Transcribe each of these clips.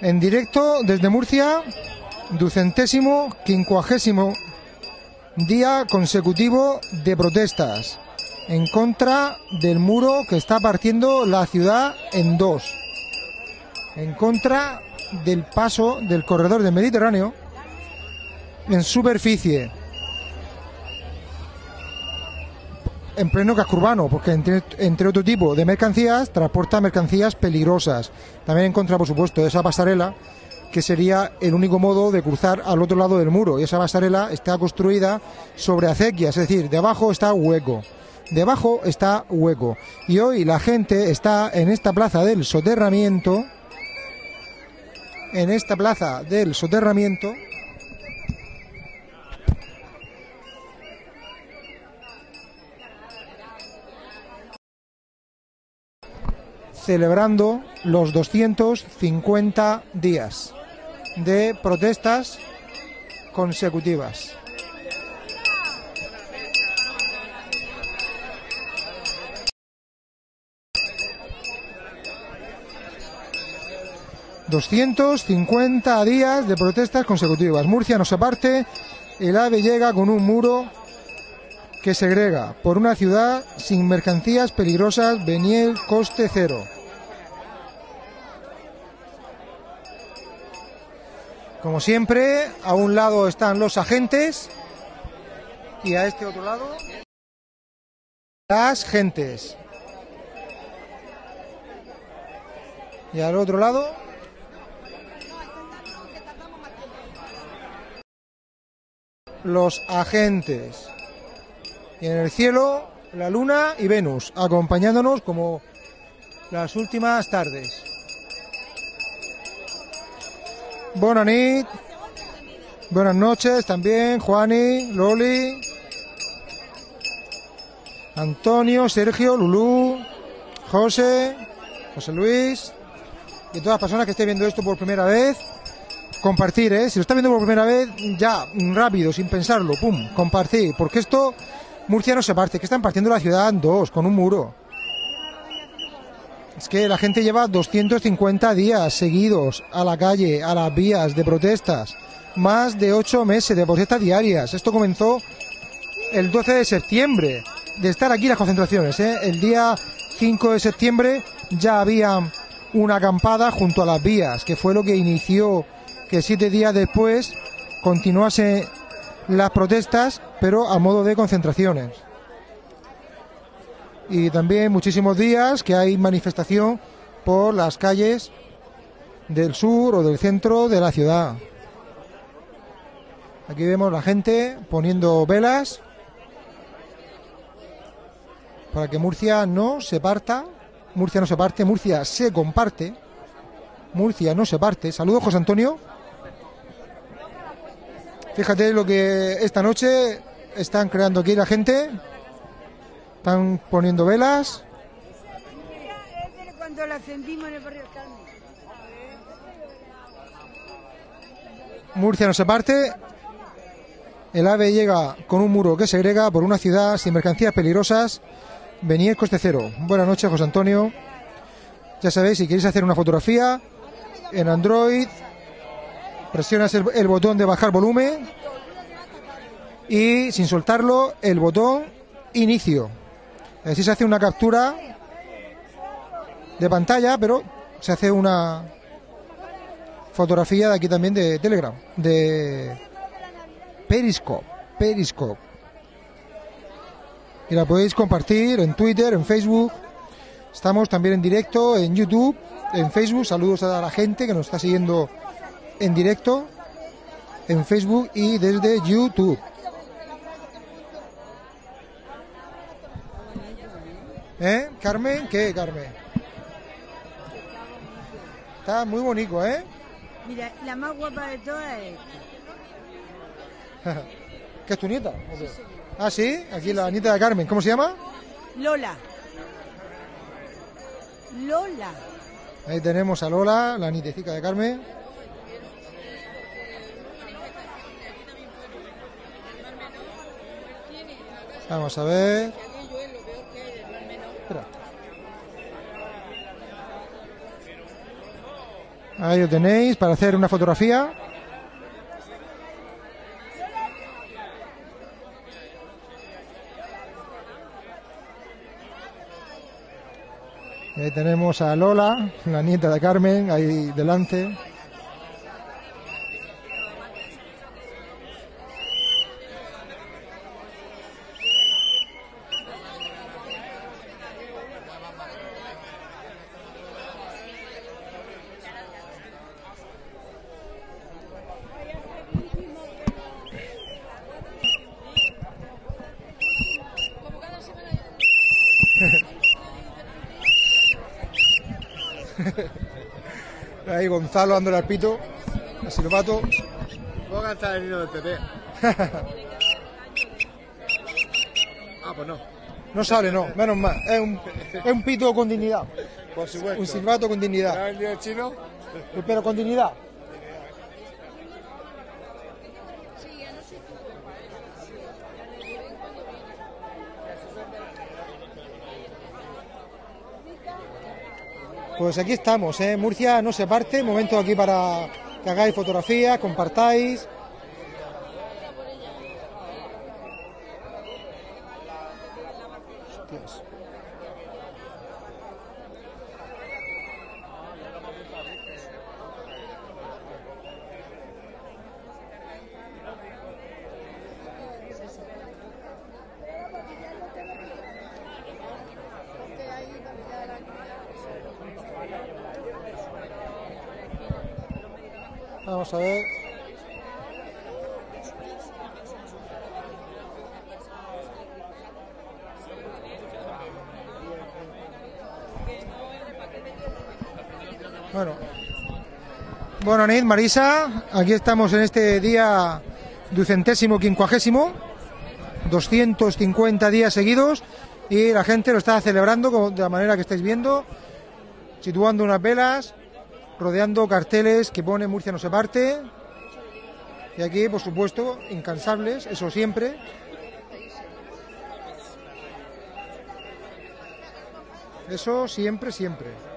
En directo desde Murcia, ducentésimo, quincuagésimo día consecutivo de protestas en contra del muro que está partiendo la ciudad en dos, en contra del paso del corredor del Mediterráneo en superficie, en pleno casco urbano, porque entre, entre, otro tipo de mercancías transporta mercancías peligrosas. También en contra, por supuesto, de esa pasarela, que sería el único modo de cruzar al otro lado del muro. Y esa pasarela está construida sobre acequias, es decir, debajo está hueco. Debajo está hueco. Y hoy la gente está en esta plaza del soterramiento, en esta plaza del soterramiento, celebrando los 250 días de protestas consecutivas. ...250 días de protestas consecutivas. Murcia no se parte... ...el AVE llega con un muro que segrega por una ciudad sin mercancías peligrosas, Beniel, coste cero. Como siempre, a un lado están los agentes y a este otro lado las gentes. Y al otro lado los agentes. Y en el cielo la luna y Venus, acompañándonos como las últimas tardes. Buenas nit. Buenas noches también, Juani, Loli, Antonio, Sergio, Lulú, José, José Luis y todas las personas que estén viendo esto por primera vez. Compartir, ¿eh? Si lo están viendo por primera vez, ya, rápido, sin pensarlo, pum, compartir, porque esto, Murcia no se parte, que están partiendo la ciudad en dos, con un muro. Es que la gente lleva 250 días seguidos a la calle, a las vías de protestas. Más de ocho meses de protestas diarias. Esto comenzó el 12 de septiembre. De estar aquí las concentraciones. ¿eh? El día 5 de septiembre ya había una acampada junto a las vías, que fue lo que inició que siete días después continuase las protestas, pero a modo de concentraciones y también muchísimos días que hay manifestación por las calles del sur o del centro de la ciudad. Aquí vemos la gente poniendo velas para que Murcia no se parta. Murcia no se parte, Murcia se comparte. Murcia no se parte. Saludos, José Antonio. Fíjate lo que esta noche están creando aquí la gente. Están poniendo velas. Murcia no se parte. El AVE llega con un muro que segrega por una ciudad sin mercancías peligrosas. Venir coste cero. Buenas noches, José Antonio. Ya sabéis, si queréis hacer una fotografía en Android, presionas el, el botón de bajar volumen y sin soltarlo el botón inicio. Así se hace una captura de pantalla, pero se hace una fotografía de aquí también de Telegram, de Periscope, Periscope. Y la podéis compartir en Twitter, en Facebook. Estamos también en directo en YouTube, en Facebook. Saludos a la gente que nos está siguiendo en directo en Facebook y desde YouTube. ¿Eh? ¿Carmen? ¿Qué, Carmen? Está muy bonito, ¿eh? Mira, la más guapa de todas es ¿Qué es tu nieta? Ah, sí, aquí la nieta de Carmen. ¿Cómo se llama? Lola. Lola. Ahí tenemos a Lola, la nietecita de Carmen. Vamos a ver. Ahí lo tenéis para hacer una fotografía. Ahí tenemos a Lola, la nieta de Carmen, ahí delante. Ahí Gonzalo dándole al pito, al silbato. Puedo cantar el himno del PP. ah, pues no. No sale, no, menos mal. Es un, es un pito con dignidad. Por supuesto. Un silbato con dignidad. ¿Sabes el día chino? Pero con dignidad. Pues aquí estamos, ¿eh? Murcia no se parte, momento aquí para que hagáis fotografías, compartáis. Bueno. Bueno, Nid, Marisa, aquí estamos en este día ducentésimo quincuagésimo, 250 días seguidos y la gente lo está celebrando de la manera que estáis viendo, situando unas velas, rodeando carteles que pone Murcia no se parte. Y aquí, por supuesto, incansables, eso siempre. Eso siempre, siempre.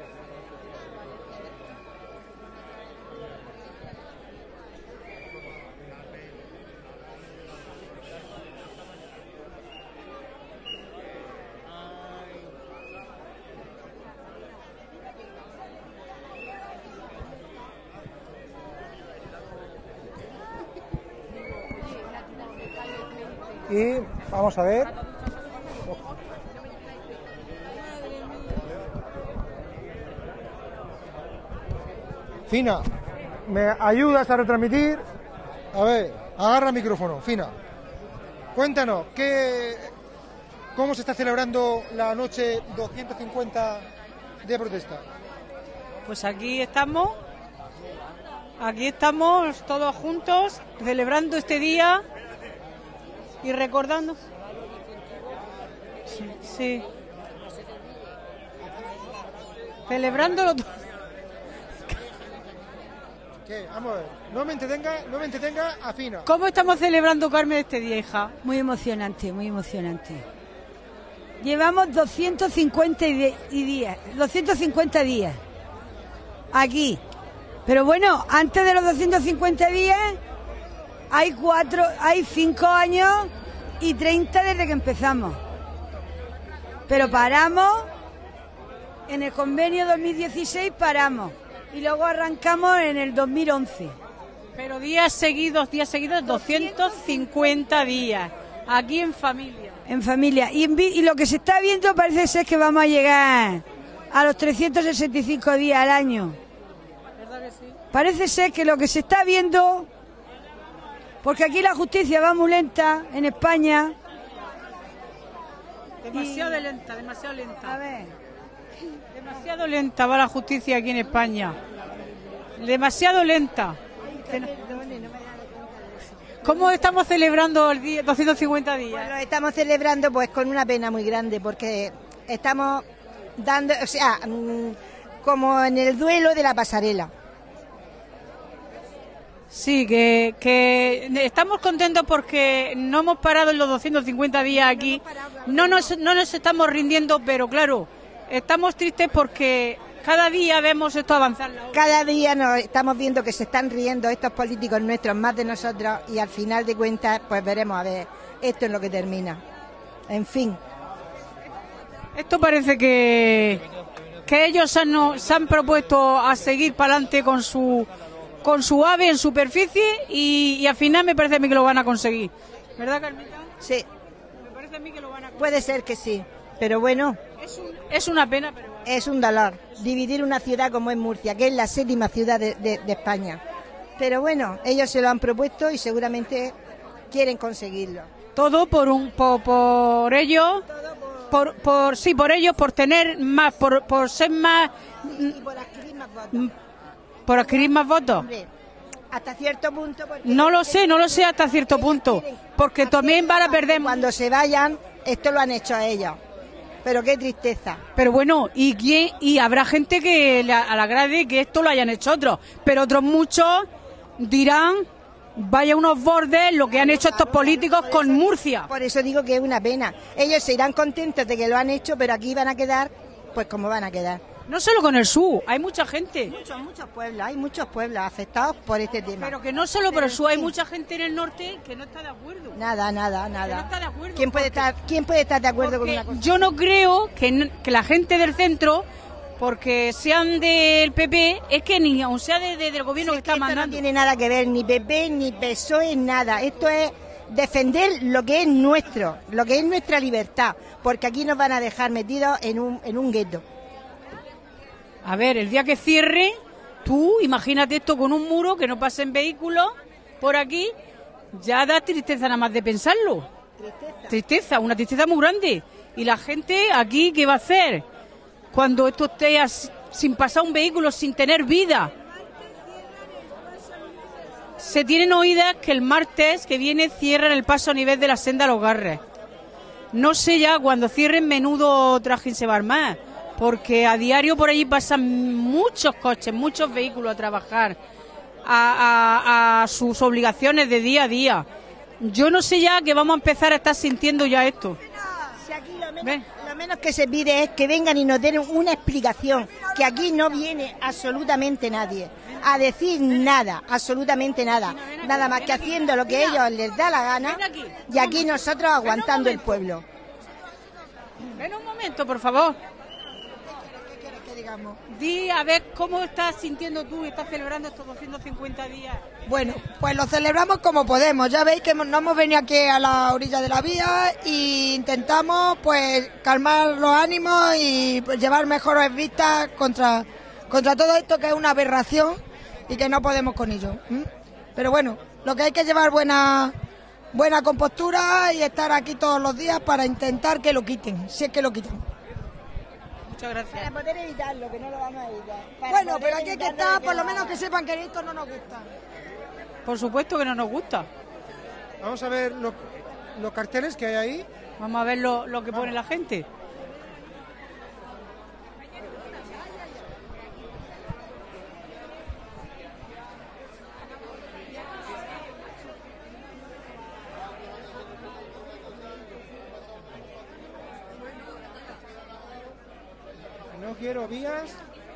Y vamos a ver. Fina, ¿me ayudas a retransmitir? A ver, agarra el micrófono, Fina. Cuéntanos, ¿qué, ¿cómo se está celebrando la noche 250 de protesta? Pues aquí estamos, aquí estamos todos juntos celebrando este día y recordando. Sí, sí. Celebrándolo todo. ¿Qué? Vamos a ver, no me entretenga, no me entretenga, afina. ¿Cómo estamos celebrando, Carmen, este día, hija? Muy emocionante, muy emocionante. Llevamos 250 y días, 250 días aquí. Pero bueno, antes de los 250 días hay cuatro, hay cinco años y 30 desde que empezamos. Pero paramos, en el convenio 2016 paramos y luego arrancamos en el 2011. Pero días seguidos, días seguidos, 250 días, aquí en familia. En familia. Y, en vi- y lo que se está viendo parece ser que vamos a llegar a los 365 días al año. ¿Verdad que sí? Parece ser que lo que se está viendo, porque aquí la justicia va muy lenta en España. Demasiado lenta, demasiado lenta. A ver, Demasiado lenta va la justicia aquí en España. Demasiado lenta. ¿Cómo estamos celebrando el día 250 días? Pues lo estamos celebrando pues con una pena muy grande porque estamos dando, o sea, mm, como en el duelo de la pasarela. Sí, que, que estamos contentos porque no hemos parado en los 250 días aquí. No nos, no nos estamos rindiendo, pero claro, estamos tristes porque cada día vemos esto avanzar. Cada día nos estamos viendo que se están riendo estos políticos nuestros más de nosotros y al final de cuentas pues veremos a ver esto es lo que termina. En fin. Esto parece que, que ellos han, se han propuesto a seguir para adelante con su con su ave en superficie y, y al final me parece a mí que lo van a conseguir. ¿Verdad, Carmita? Sí, Me parece a mí que lo van a conseguir. puede ser que sí, pero bueno, Es, un- es una pena, pero bueno. es un dolor dividir una ciudad como es Murcia, que es la séptima ciudad de, de- de España. Pero bueno, ellos se lo han propuesto y seguramente quieren conseguirlo. todo por un por, por ellos por, por sí por ellos por tener más por, por ser más Y por adquirir más votos. Por adquirir más votos hasta cierto punto. no lo sé no lo sé hasta cierto punto porque también van a perder Cuando se vayan, esto lo han hecho a ellos. Pero qué tristeza. pero bueno y quién y habrá gente que le, agrade que esto lo hayan hecho otros pero otros muchos dirán vaya unos bordes lo que han hecho estos políticos con Murcia Por eso digo que es una pena. Ellos se irán contentos de que lo han hecho, pero aquí van a quedar, pues como van a quedar. No solo con el sur hay mucha gente Muchos, muchos pueblos, hay muchos pueblos afectados por este tema. pero que no solo por el sur hay mucha gente en el norte que no está de acuerdo Nada, nada, Que no nada. está de acuerdo, ¿Quién puede estar, quién puede estar de acuerdo con una cosa? yo no creo que, que la gente del centro, porque sean del PP, es que ni aun sea de- de- del gobierno que está Esto no mandando. tiene nada que ver, ni PP, ni PSOE, nada. Esto es defender lo que es nuestro, lo que es nuestra libertad, porque aquí nos van a dejar metidos en un, en un gueto. A ver, el día que cierre, tú imagínate esto con un muro, que no pasen vehículos por aquí, ya da tristeza nada más de pensarlo. Tristeza, una tristeza muy grande. Y la gente aquí, ¿qué va a hacer? Cuando esto esté sin pasar un vehículo, sin tener vida. Se tienen oídas que el martes que viene cierran el paso a nivel de la senda a los garres. No sé ya cuando cierren menudo trajín se va a armar, porque a diario por allí pasan muchos coches, muchos vehículos a trabajar, a, a- a sus obligaciones de día a día. Yo no sé ya que vamos a empezar a estar sintiendo ya esto. Si aquí lo menos, Ven. lo menos que se pide es que vengan y nos den una explicación, que aquí no viene absolutamente nadie a decir nada, absolutamente nada, nada más que haciendo lo que ellos les da la gana y aquí nosotros aguantando el pueblo. Ven un momento, por favor. Digamos. Di a ver cómo estás sintiendo tú y estás celebrando estos 250 días. Bueno, pues lo celebramos como podemos. Ya veis que nos hemos venido aquí a la orilla de la vía e intentamos pues calmar los ánimos y pues, llevar mejores vistas contra, contra todo esto que es una aberración y que no podemos con ello. Pero bueno, lo que hay que llevar buena buena compostura y estar aquí todos los días para intentar que lo quiten, si es que lo quitan. Muchas gracias. Para poder evitarlo, que no lo vamos a evitar. Para Bueno, pero aquí hay que estar, por lo menos que sepan que esto no nos gusta. Por supuesto que no nos gusta. Vamos a ver lo- los carteles que hay ahí. Vamos a ver lo, lo que pone la gente. No quiero vías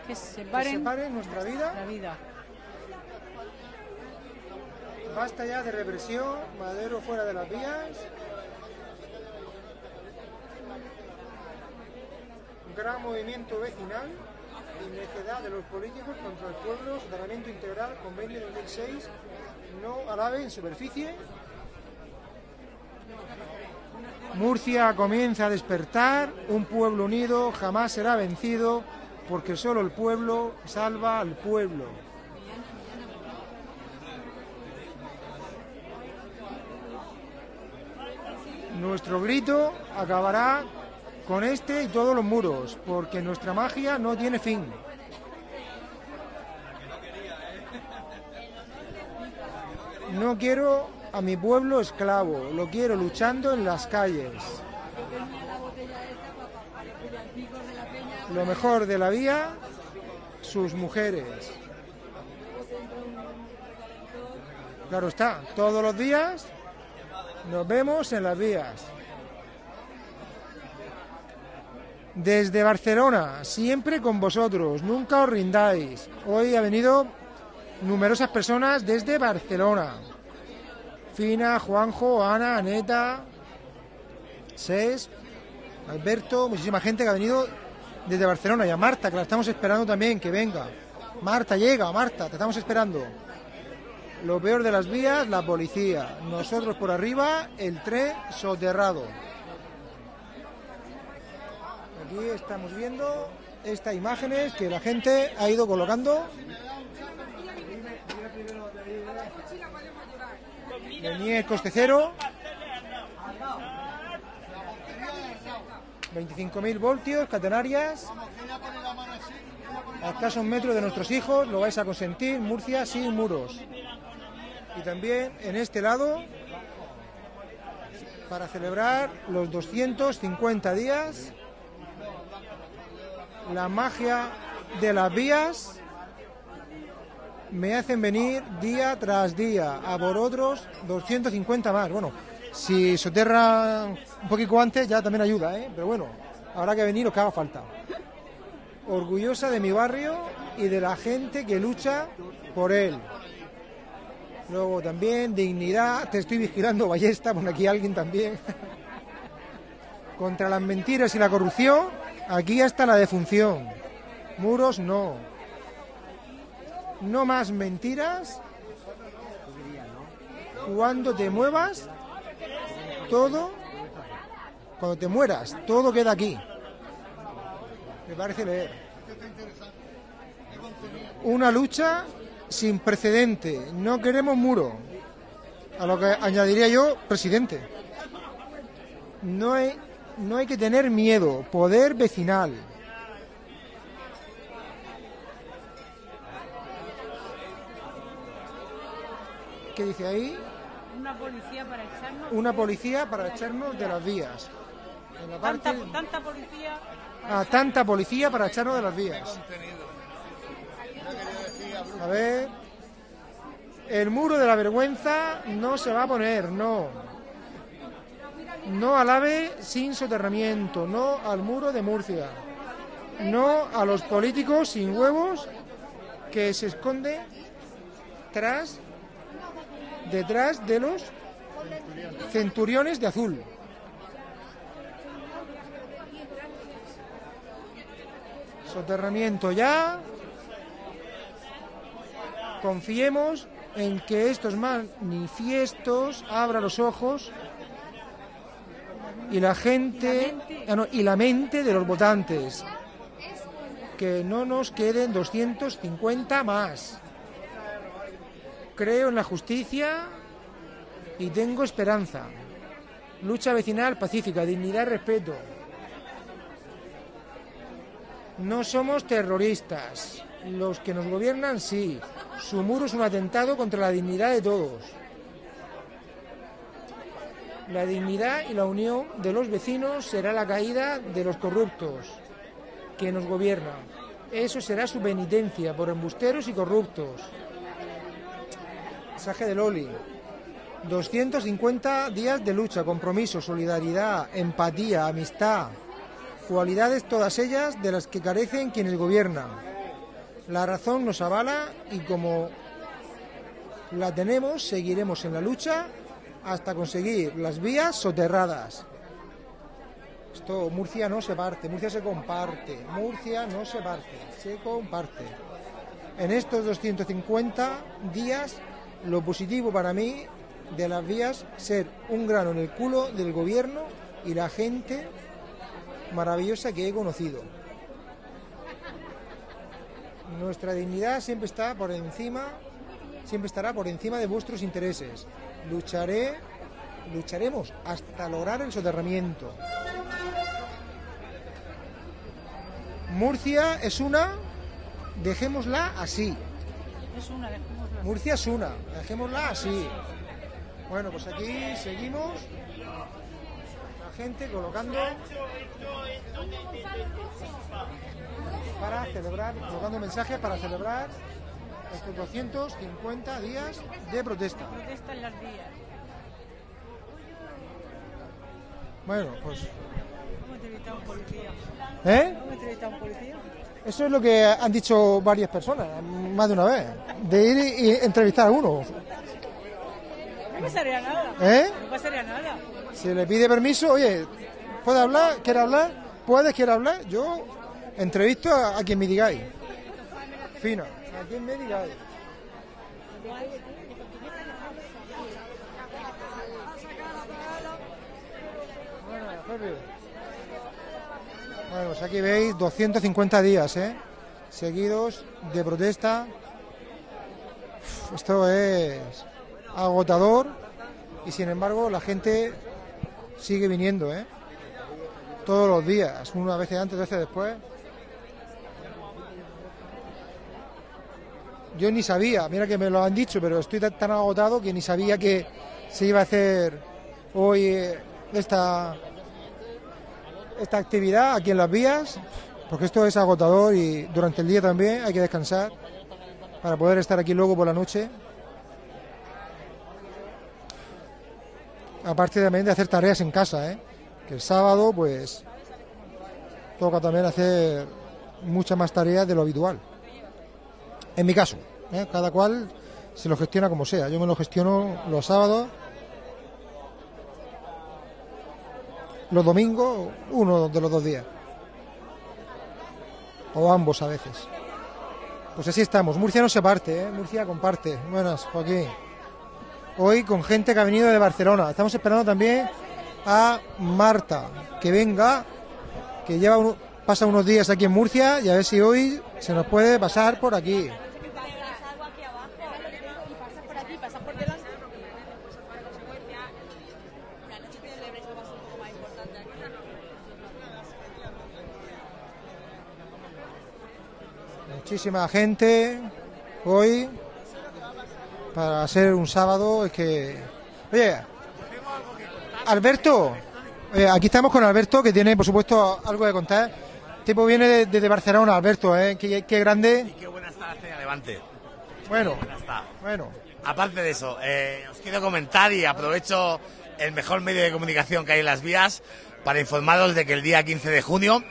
Que se que separen separen nuestra vida. la vida. Basta ya de represión, Madero fuera de las vías. Gran movimiento vecinal y necedad de los políticos contra el pueblo, soterramiento integral, convenio 2006, no al ave en superficie. Murcia comienza a despertar, un pueblo unido jamás será vencido, porque solo el pueblo salva al pueblo. Nuestro grito acabará con este y todos los muros, porque nuestra magia no tiene fin. No quiero a mi pueblo esclavo, lo quiero luchando en las calles. Lo mejor de la vía, sus mujeres. Claro está, todos los días nos vemos en las vías. Desde Barcelona, siempre con vosotros, nunca os rindáis. Hoy ha venido numerosas personas desde Barcelona. Fina, Juanjo, Ana, Aneta, Ses, Alberto, muchísima gente que ha venido desde Barcelona y a Marta, que la estamos esperando también, que venga. Marta, llega, Marta, te estamos esperando. Lo peor de las vías, la policía. Nosotros por arriba, el tren soterrado. Aquí estamos viendo estas imágenes que la gente ha ido colocando. Venía coste cero. 25.000 voltios, catenarias. A escasos metros de nuestros hijos, lo vais a consentir. Murcia sin muros. Y también en este lado, para celebrar los 250 días, la magia de las vías me hacen venir día tras día a por otros 250 más. Bueno, si soterra un poquito antes ya también ayuda, ¿eh? pero bueno, habrá que venir lo que haga falta. Orgullosa de mi barrio y de la gente que lucha por él. Luego también dignidad, te estoy vigilando, ballesta, pone aquí alguien también. Contra las mentiras y la corrupción, aquí hasta la defunción. Muros no. No más mentiras. Cuando te muevas, todo, cuando te mueras, todo queda aquí. Me parece leer. Una lucha sin precedente. No queremos muro. A lo que añadiría yo, presidente. No hay, no hay que tener miedo. Poder vecinal. ¿Qué dice ahí? Una policía para echarnos. Una policía para echarnos de las vías. En la Tanta, parte- tanta policía. a tanta policía para echarnos de las vías. A ver. El muro de la vergüenza no se va a poner, no. No al AVE sin soterramiento, no al muro de Murcia. No a los políticos sin huevos que se esconde tras detrás de los centuriones de azul. Soterramiento ya. Confiemos en que estos manifiestos abran los ojos y la gente ah, no, y la mente de los votantes. Que no nos queden 250 más. Creo en la justicia y tengo esperanza. Lucha vecinal pacífica, dignidad respeto. No somos terroristas. Los que nos gobiernan sí. Su muro es un atentado contra la dignidad de todos. La dignidad y la unión de los vecinos será la caída de los corruptos que nos gobiernan. Eso será su penitencia por embusteros y corruptos. Mensaje de Loli. 250 días de lucha, compromiso, solidaridad, empatía, amistad, cualidades todas ellas de las que carecen quienes gobiernan. La razón nos avala y como la tenemos, seguiremos en la lucha hasta conseguir las vías soterradas. Esto, Murcia no se parte, Murcia se comparte, Murcia no se parte, se comparte. En estos 250 días, lo positivo para mí de las vías ser un grano en el culo del gobierno y la gente maravillosa que he conocido. Nuestra dignidad siempre está por encima, siempre estará por encima de vuestros intereses. Lucharé, lucharemos hasta lograr el soterramiento. Murcia es una, dejémosla así. Es una. Murcia es una, dejémosla así. Bueno, pues aquí seguimos. La gente colocando para celebrar, colocando mensajes para celebrar estos 250 días de protesta. Protesta en las vías. Bueno, pues ¿Eh? Eso es lo que han dicho varias personas, más de una vez. De ir y entrevistar a uno. No pasaría nada. ¿Eh? No pasaría nada. Si le pide permiso, oye, ¿puede hablar? ¿Quiere hablar? ¿Puedes? ¿Quiere hablar? Yo entrevisto a, a quien me digáis. Fina, a quien me digáis. Bueno. Bueno, pues aquí veis 250 días, ¿eh? Seguidos de protesta. Esto es agotador y sin embargo la gente sigue viniendo, ¿eh? Todos los días, una vez antes, veces después. Yo ni sabía, mira que me lo han dicho, pero estoy tan, tan agotado que ni sabía que se iba a hacer hoy eh, esta, esta actividad aquí en las vías, porque esto es agotador y durante el día también hay que descansar para poder estar aquí luego por la noche. Aparte también de hacer tareas en casa, ¿eh? que el sábado pues toca también hacer muchas más tareas de lo habitual. En mi caso, ¿eh? cada cual se lo gestiona como sea. Yo me lo gestiono los sábados, los domingos, uno de los dos días. O ambos a veces. Pues así estamos. Murcia no se parte, ¿eh? Murcia comparte. Buenas, Joaquín. Hoy con gente que ha venido de Barcelona. Estamos esperando también a Marta, que venga, que lleva uno- pasa unos días aquí en Murcia y a ver si hoy se nos puede pasar por aquí. Muchísima gente hoy para ser un sábado. Es que. Oye, Alberto, eh, aquí estamos con Alberto que tiene, por supuesto, algo que contar. El tipo viene de- desde Barcelona, Alberto, ¿eh? Qué, qué grande. Qué buena está la Levante. Bueno, está. bueno. Aparte de eso, eh, os quiero comentar y aprovecho el mejor medio de comunicación que hay en las vías para informaros de que el día 15 de junio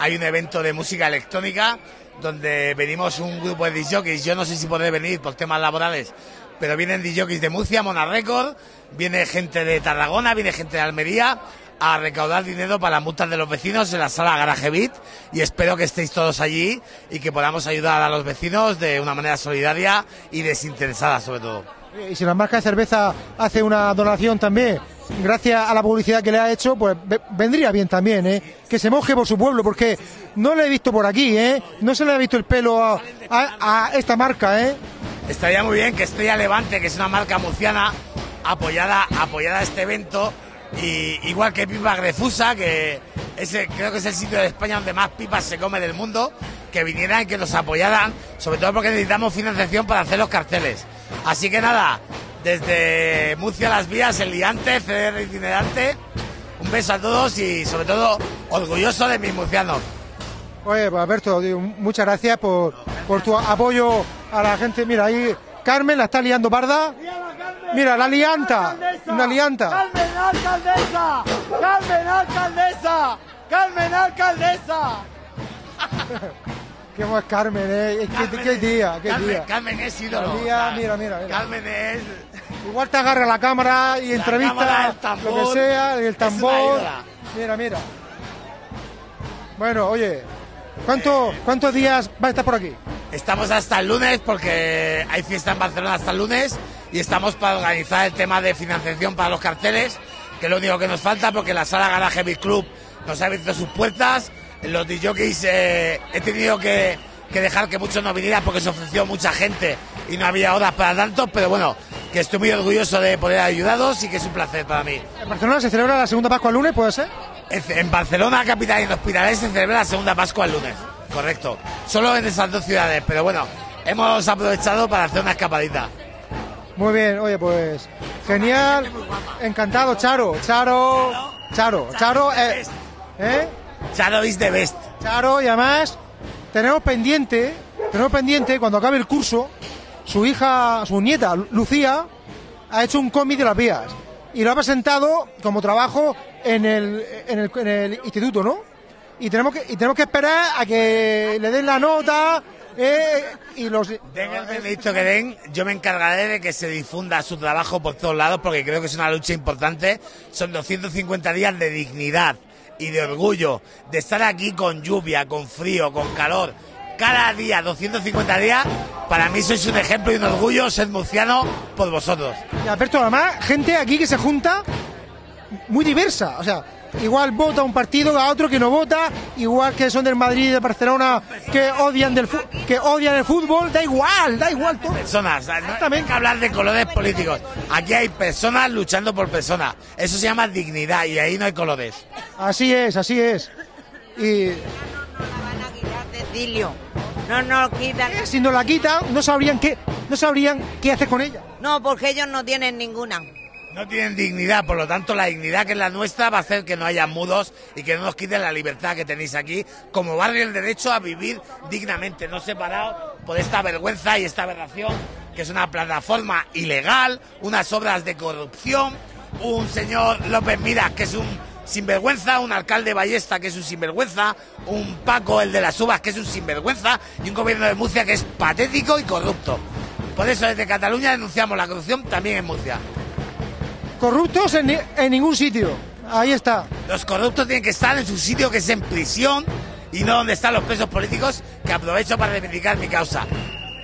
hay un evento de música electrónica donde venimos un grupo de disjockeys. Yo no sé si podré venir por temas laborales, pero vienen disjockeys de Murcia, Mona Record, viene gente de Tarragona, viene gente de Almería a recaudar dinero para las multas de los vecinos en la sala Garaje Beat y espero que estéis todos allí y que podamos ayudar a los vecinos de una manera solidaria y desinteresada sobre todo. Y si la marca de cerveza hace una donación también, gracias a la publicidad que le ha hecho, pues ve- vendría bien también, ¿eh? Que se moje por su pueblo, porque no le he visto por aquí, ¿eh? No se le ha visto el pelo a, a- a esta marca, ¿eh? Estaría muy bien que Estrella Levante, que es una marca murciana, apoyara, apoyara este evento. Y igual que Pipa Grefusa, que ese, creo que es el sitio de España donde más pipas se come del mundo, que vinieran y que nos apoyaran, sobre todo porque necesitamos financiación para hacer los carteles. Así que nada, desde Murcia las vías, el liante, CDR itinerante, un beso a todos y sobre todo orgulloso de mis murcianos. Oye, pues Alberto, digo, muchas gracias por, por tu apoyo a la gente. Mira, ahí Carmen la está liando parda. Mira, la lianta, una lianta. ¡Carmen alcaldesa! ¡Carmen alcaldesa! ¡Carmen alcaldesa! ¿Qué más Carmen, eh? Qué, qué día, qué Carmen, día. Carmen es ídolo. Día, mira, mira, mira. Carmen es... Igual te agarra la cámara y La entrevista cámara, el lo que sea, el tambor. Mira, mira. Bueno, oye, ¿cuánto, ¿cuántos días va a estar por aquí? Estamos hasta el lunes porque hay fiesta en Barcelona hasta el lunes y estamos para organizar el tema de financiación para los carteles, que es lo único que nos falta porque la sala Garage Beat Club nos ha abierto sus puertas. Los DJs eh, he tenido que, que dejar que muchos no vinieran porque se ofreció mucha gente y no había horas para tantos, pero bueno, que estoy muy orgulloso de poder ayudaros y que es un placer para mí. En Barcelona se celebra la segunda Pascua el lunes, ¿puede ser? En Barcelona, capital y en Hospitalet se celebra la segunda Pascua el lunes. Correcto. Solo en esas dos ciudades, pero bueno, hemos aprovechado para hacer una escapadita. Muy bien, oye, pues genial. Encantado, Charo. Charo. Charo. Charo. Eh, ¿eh? Charo is the best. Charo, y además tenemos pendiente, tenemos pendiente cuando acabe el curso, su hija, su nieta, Lucía, ha hecho un cómic de las vías y lo ha presentado como trabajo en el, en el, en el instituto, ¿no? Y tenemos que, y tenemos que esperar a que le den la nota eh, y los... Den el que den, yo me encargaré de que se difunda su trabajo por todos lados porque creo que es una lucha importante. Son 250 días de dignidad y de orgullo, de estar aquí con lluvia, con frío, con calor. Cada día, 250 días, para mí sois un ejemplo y un orgullo ser murciano por vosotros. Alberto, además, gente aquí que se junta muy diversa. O sea, igual vota un partido a otro que no vota, igual que son del Madrid y de Barcelona que odian del que odian el fútbol, da igual, da igual todo. Personas, no hay que hablar de colores políticos. Aquí hay personas luchando por personas. Eso se llama dignidad y ahí no hay colores. Así es, así es. Y Cecilio. No nos quitan. si no la quitan, no sabrían qué, no sabrían qué hacer con ella. No, porque ellos no tienen ninguna. No tienen dignidad, por lo tanto la dignidad que es la nuestra va a hacer que no haya mudos y que no nos quiten la libertad que tenéis aquí como barrio el derecho a vivir dignamente, no separado por esta vergüenza y esta aberración que es una plataforma ilegal, unas obras de corrupción, un señor López Miras que es un sinvergüenza, un alcalde Ballesta que es un sinvergüenza, un Paco el de las uvas que es un sinvergüenza y un gobierno de Murcia que es patético y corrupto. Por eso desde Cataluña denunciamos la corrupción también en Murcia. Corruptos en, ni- en ningún sitio. Ahí está. Los corruptos tienen que estar en su sitio, que es en prisión, y no donde están los presos políticos, que aprovecho para reivindicar mi causa.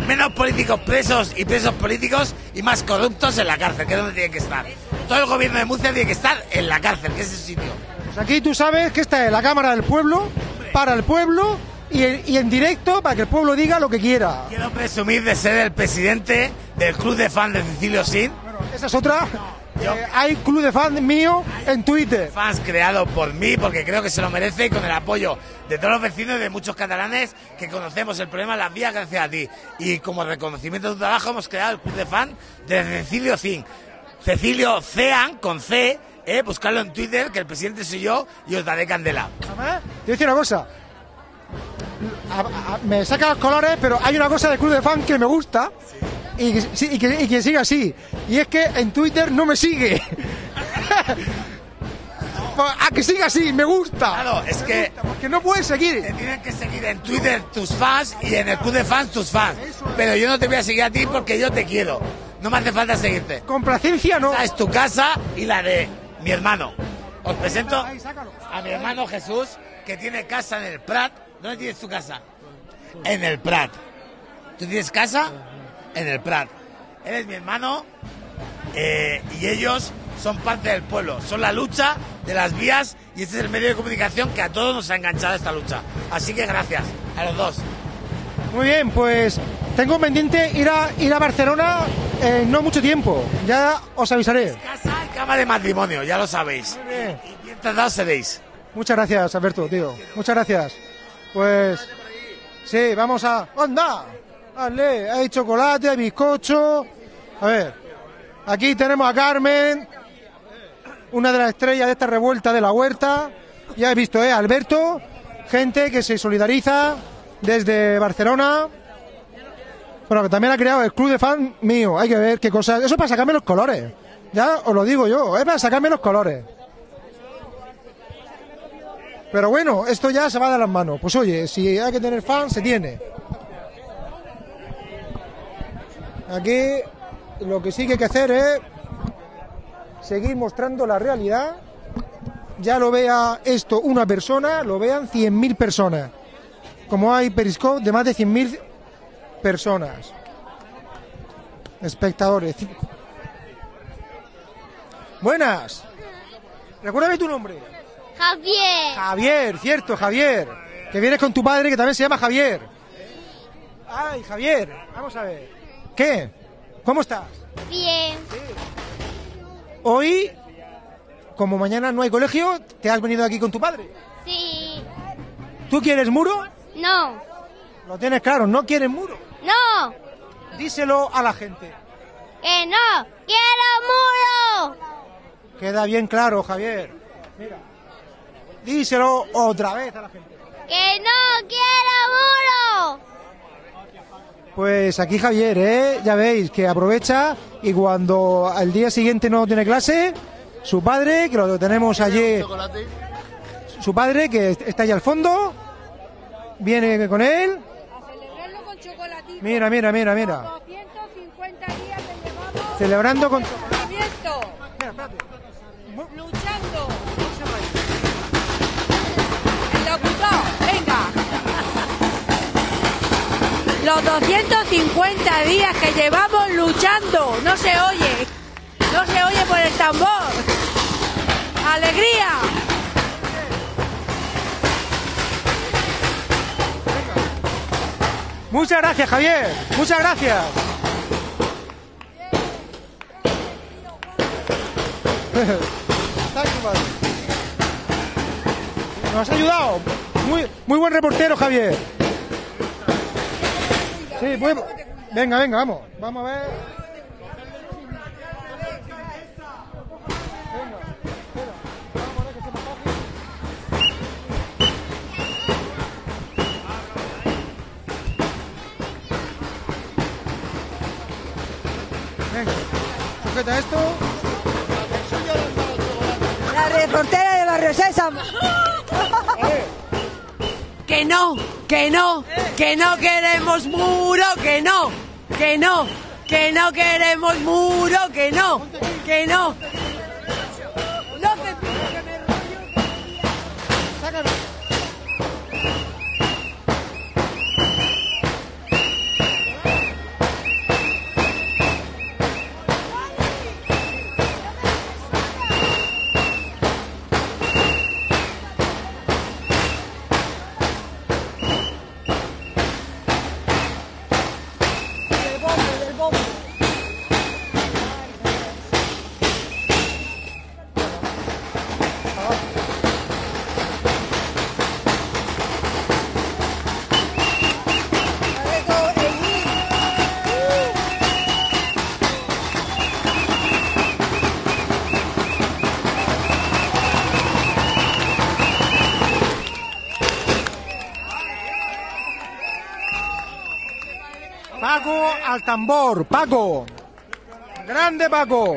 Menos políticos presos y presos políticos y más corruptos en la cárcel, que es donde tienen que estar. Todo el gobierno de Murcia tiene que estar en la cárcel, que es el sitio. Pues aquí tú sabes que esta es la Cámara del Pueblo, para el pueblo y, y en directo para que el pueblo diga lo que quiera. Quiero presumir de ser el presidente del club de fans de Cecilio Sin. Esa es otra. Eh, hay club de fans mío en Twitter. Fans creado por mí, porque creo que se lo merece y con el apoyo de todos los vecinos y de muchos catalanes que conocemos el problema de las vías gracias a ti. Y como reconocimiento de tu trabajo hemos creado el club de fans de Cecilio Zin. Cecilio Cean, con C, eh, buscarlo en Twitter, que el presidente soy yo y os daré candela. Además, te voy a decir una cosa. A- a- me saca los colores, pero hay una cosa del club de fan que me gusta sí, y que, y que siga así. Y es que en Twitter no me sigue. A que siga así, me gusta. Claro, es que porque no puedes seguir. te tienen que seguir en Twitter tus fans y en el club de fans tus fans. Pero yo no te voy a seguir a ti porque yo te quiero. No me hace falta seguirte. Complacencia no. Esta es tu casa y la de mi hermano. Os presento a mi hermano Jesús, que tiene casa en el Prat. ¿Dónde tienes tu casa? En el Prat. ¿Tú tienes casa? En el Prat. Él es mi hermano eh, y ellos son parte del pueblo. Son la lucha de las vías y este es el medio de comunicación que a todos nos ha enganchado esta lucha. Así que gracias a los dos. Muy bien, pues tengo pendiente ir a, ir a Barcelona en no mucho tiempo. Ya os avisaré. Casa y cama de matrimonio, ya lo sabéis. Y bien tratados seréis. Muchas gracias, Alberto, tío. Muchas gracias. Pues sí, vamos a. ¡Anda! Dale, hay chocolate, hay bizcocho. A ver, aquí tenemos a Carmen, una de las estrellas de esta revuelta de la huerta. Ya he visto, ¿eh? Alberto, gente que se solidariza desde Barcelona. Bueno, que también ha creado el club de fan mío. Hay que ver qué cosas. Eso es para sacarme los colores. Ya os lo digo yo, es para sacarme los colores. Pero bueno, esto ya se va de las manos. Pues oye, si hay que tener fans, se tiene. Aquí lo que sí que hay que hacer es seguir mostrando la realidad. Ya lo vea esto una persona, lo vean 100.000 personas. Como hay Periscope de más de 100.000 personas. Espectadores. Buenas. Recuérdame tu nombre. Javier. Javier, cierto, Javier. Que vienes con tu padre que también se llama Javier. Ay, Javier, vamos a ver. ¿Qué? ¿Cómo estás? Bien. Hoy, como mañana no hay colegio, te has venido aquí con tu padre. Sí. ¿Tú quieres muro? No. Lo tienes claro, no quieres muro. No. Díselo a la gente. Que no. Quiero muro. Queda bien claro, Javier. Mira. Díselo otra vez a la gente. Que no quiero muro. Pues aquí Javier, ¿eh? Ya veis que aprovecha y cuando al día siguiente no tiene clase, Su padre, que lo tenemos allí. Su padre, que está allá al fondo. Viene con él. Mira, mira, mira, mira. 250 días que llevamos Celebrando con. Los 250 días que llevamos luchando. No se oye. No se oye por el tambor. ¡Alegría! Muchas gracias, Javier. Muchas gracias. Nos has ayudado. Muy, muy buen reportero, Javier. Sí, muy- Venga, venga, vamos. Vamos a ver. Venga, sujeta esto. La reportera de Barrio Sésamo. Que no, que no, que no queremos muro, que no, que no, que no queremos muro, que no, que no. Al tambor, Paco. Grande Paco.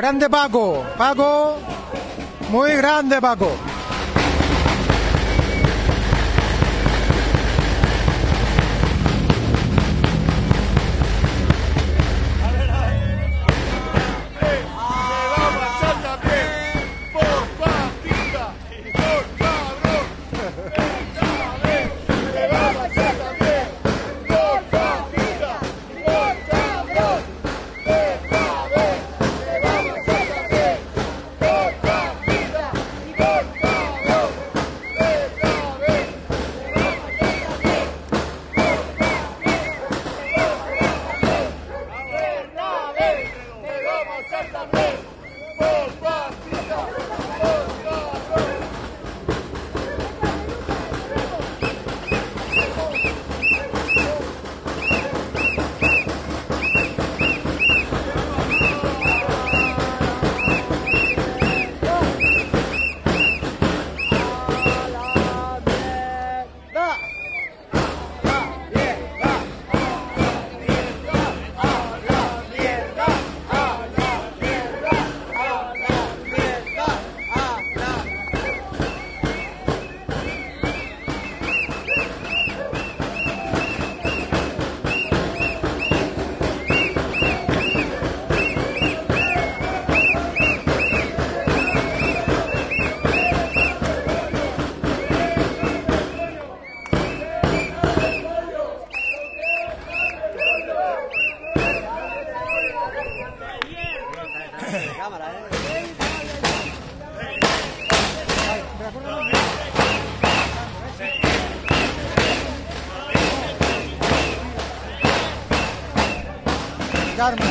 Grande Paco. Paco. Muy grande Paco.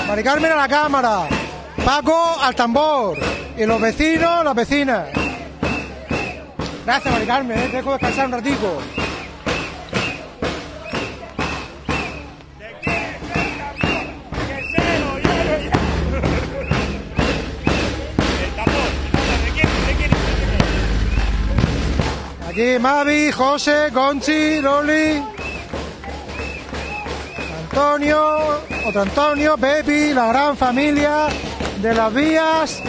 Mari Carmen a la cámara. Paco al tambor. Y los vecinos, las vecinas. Gracias, Mari Carmen, ¿eh? dejo descansar un ratico. Aquí Mavi, José, Conchi, Loli. Antonio, otro Antonio, Pepi, la gran familia de las vías.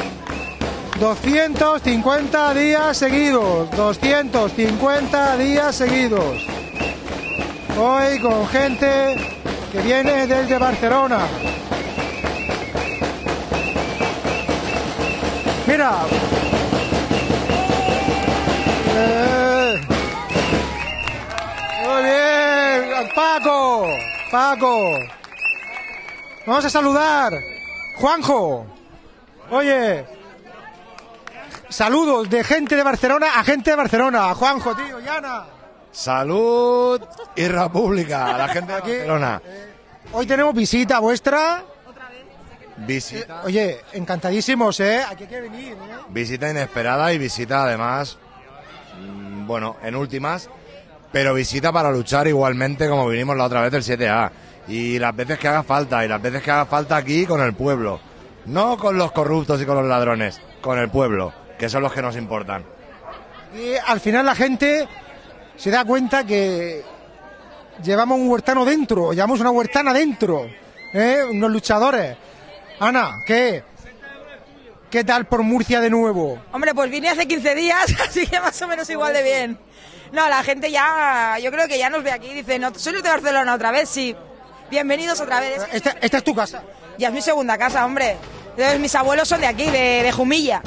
250 días seguidos, 250 días seguidos. Hoy con gente que viene desde Barcelona. Mira. Eh. Muy bien, Paco. Paco. Vamos a saludar. Juanjo. Oye. Saludos de gente de Barcelona a gente de Barcelona. Juanjo, tío, Yana. Salud y República, a la gente de Aquí. Barcelona. Hoy tenemos visita vuestra. Visita, Oye, encantadísimos, ¿eh? Aquí hay que venir, ¿eh? visita inesperada y visita además, mm, bueno, en últimas, pero visita para luchar igualmente como vinimos la otra vez del 7A. Y las veces que haga falta, y las veces que haga falta aquí con el pueblo. No con los corruptos y con los ladrones, con el pueblo, que son los que nos importan. Y al final la gente se da cuenta que llevamos un huertano dentro, llevamos una huertana dentro, ¿eh? unos luchadores. Ana, ¿qué? ¿Qué tal por Murcia de nuevo? Hombre, pues vine hace 15 días, así que más o menos igual de bien. No, la gente ya, yo creo que ya nos ve aquí y dice, no, ¿soy de Barcelona otra vez? Sí. Bienvenidos otra vez. Esta, esta es tu casa. Ya es mi segunda casa, hombre. Entonces, mis abuelos son de aquí, de, de Jumilla.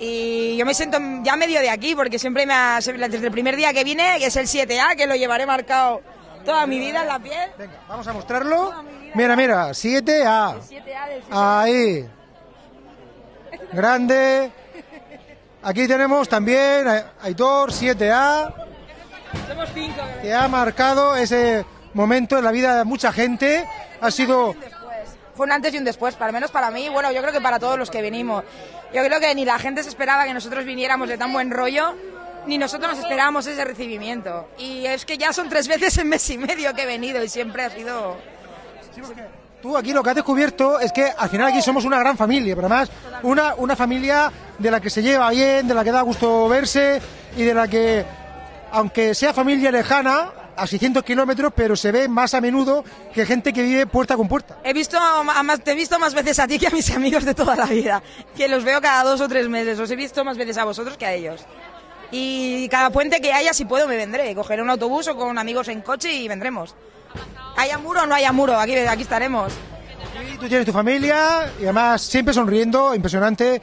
Y yo me siento ya medio de aquí, porque siempre me ha, desde el primer día que vine, que es el 7A, que lo llevaré marcado toda mi vida en la piel. Venga, vamos a mostrarlo. Mira, mira, 7A. 7A del Ahí. Grande. Aquí tenemos también a Aitor, 7A, Somos cinco. que ha marcado ese momento en la vida de mucha gente. Ha sido Fue un antes y un después, para menos para mí, bueno, yo creo que para todos los que venimos. Yo creo que ni la gente se esperaba que nosotros viniéramos de tan buen rollo, ni nosotros nos esperábamos ese recibimiento. Y es que ya son tres veces en mes y medio que he venido y siempre ha sido... Tú aquí lo que has descubierto es que al final aquí somos una gran familia, pero además una, una familia de la que se lleva bien, de la que da gusto verse y de la que, aunque sea familia lejana, a 600 kilómetros, pero se ve más a menudo que gente que vive puerta con puerta. He visto, a más- te he visto más veces a ti que a mis amigos de toda la vida, que los veo cada dos o tres meses. Os he visto más veces a vosotros que a ellos. Y cada puente que haya, si puedo, me vendré. Cogeré un autobús o con amigos en coche y vendremos. Haya muro o no haya muro, aquí, aquí estaremos. Y tú tienes tu familia y además siempre sonriendo, impresionante.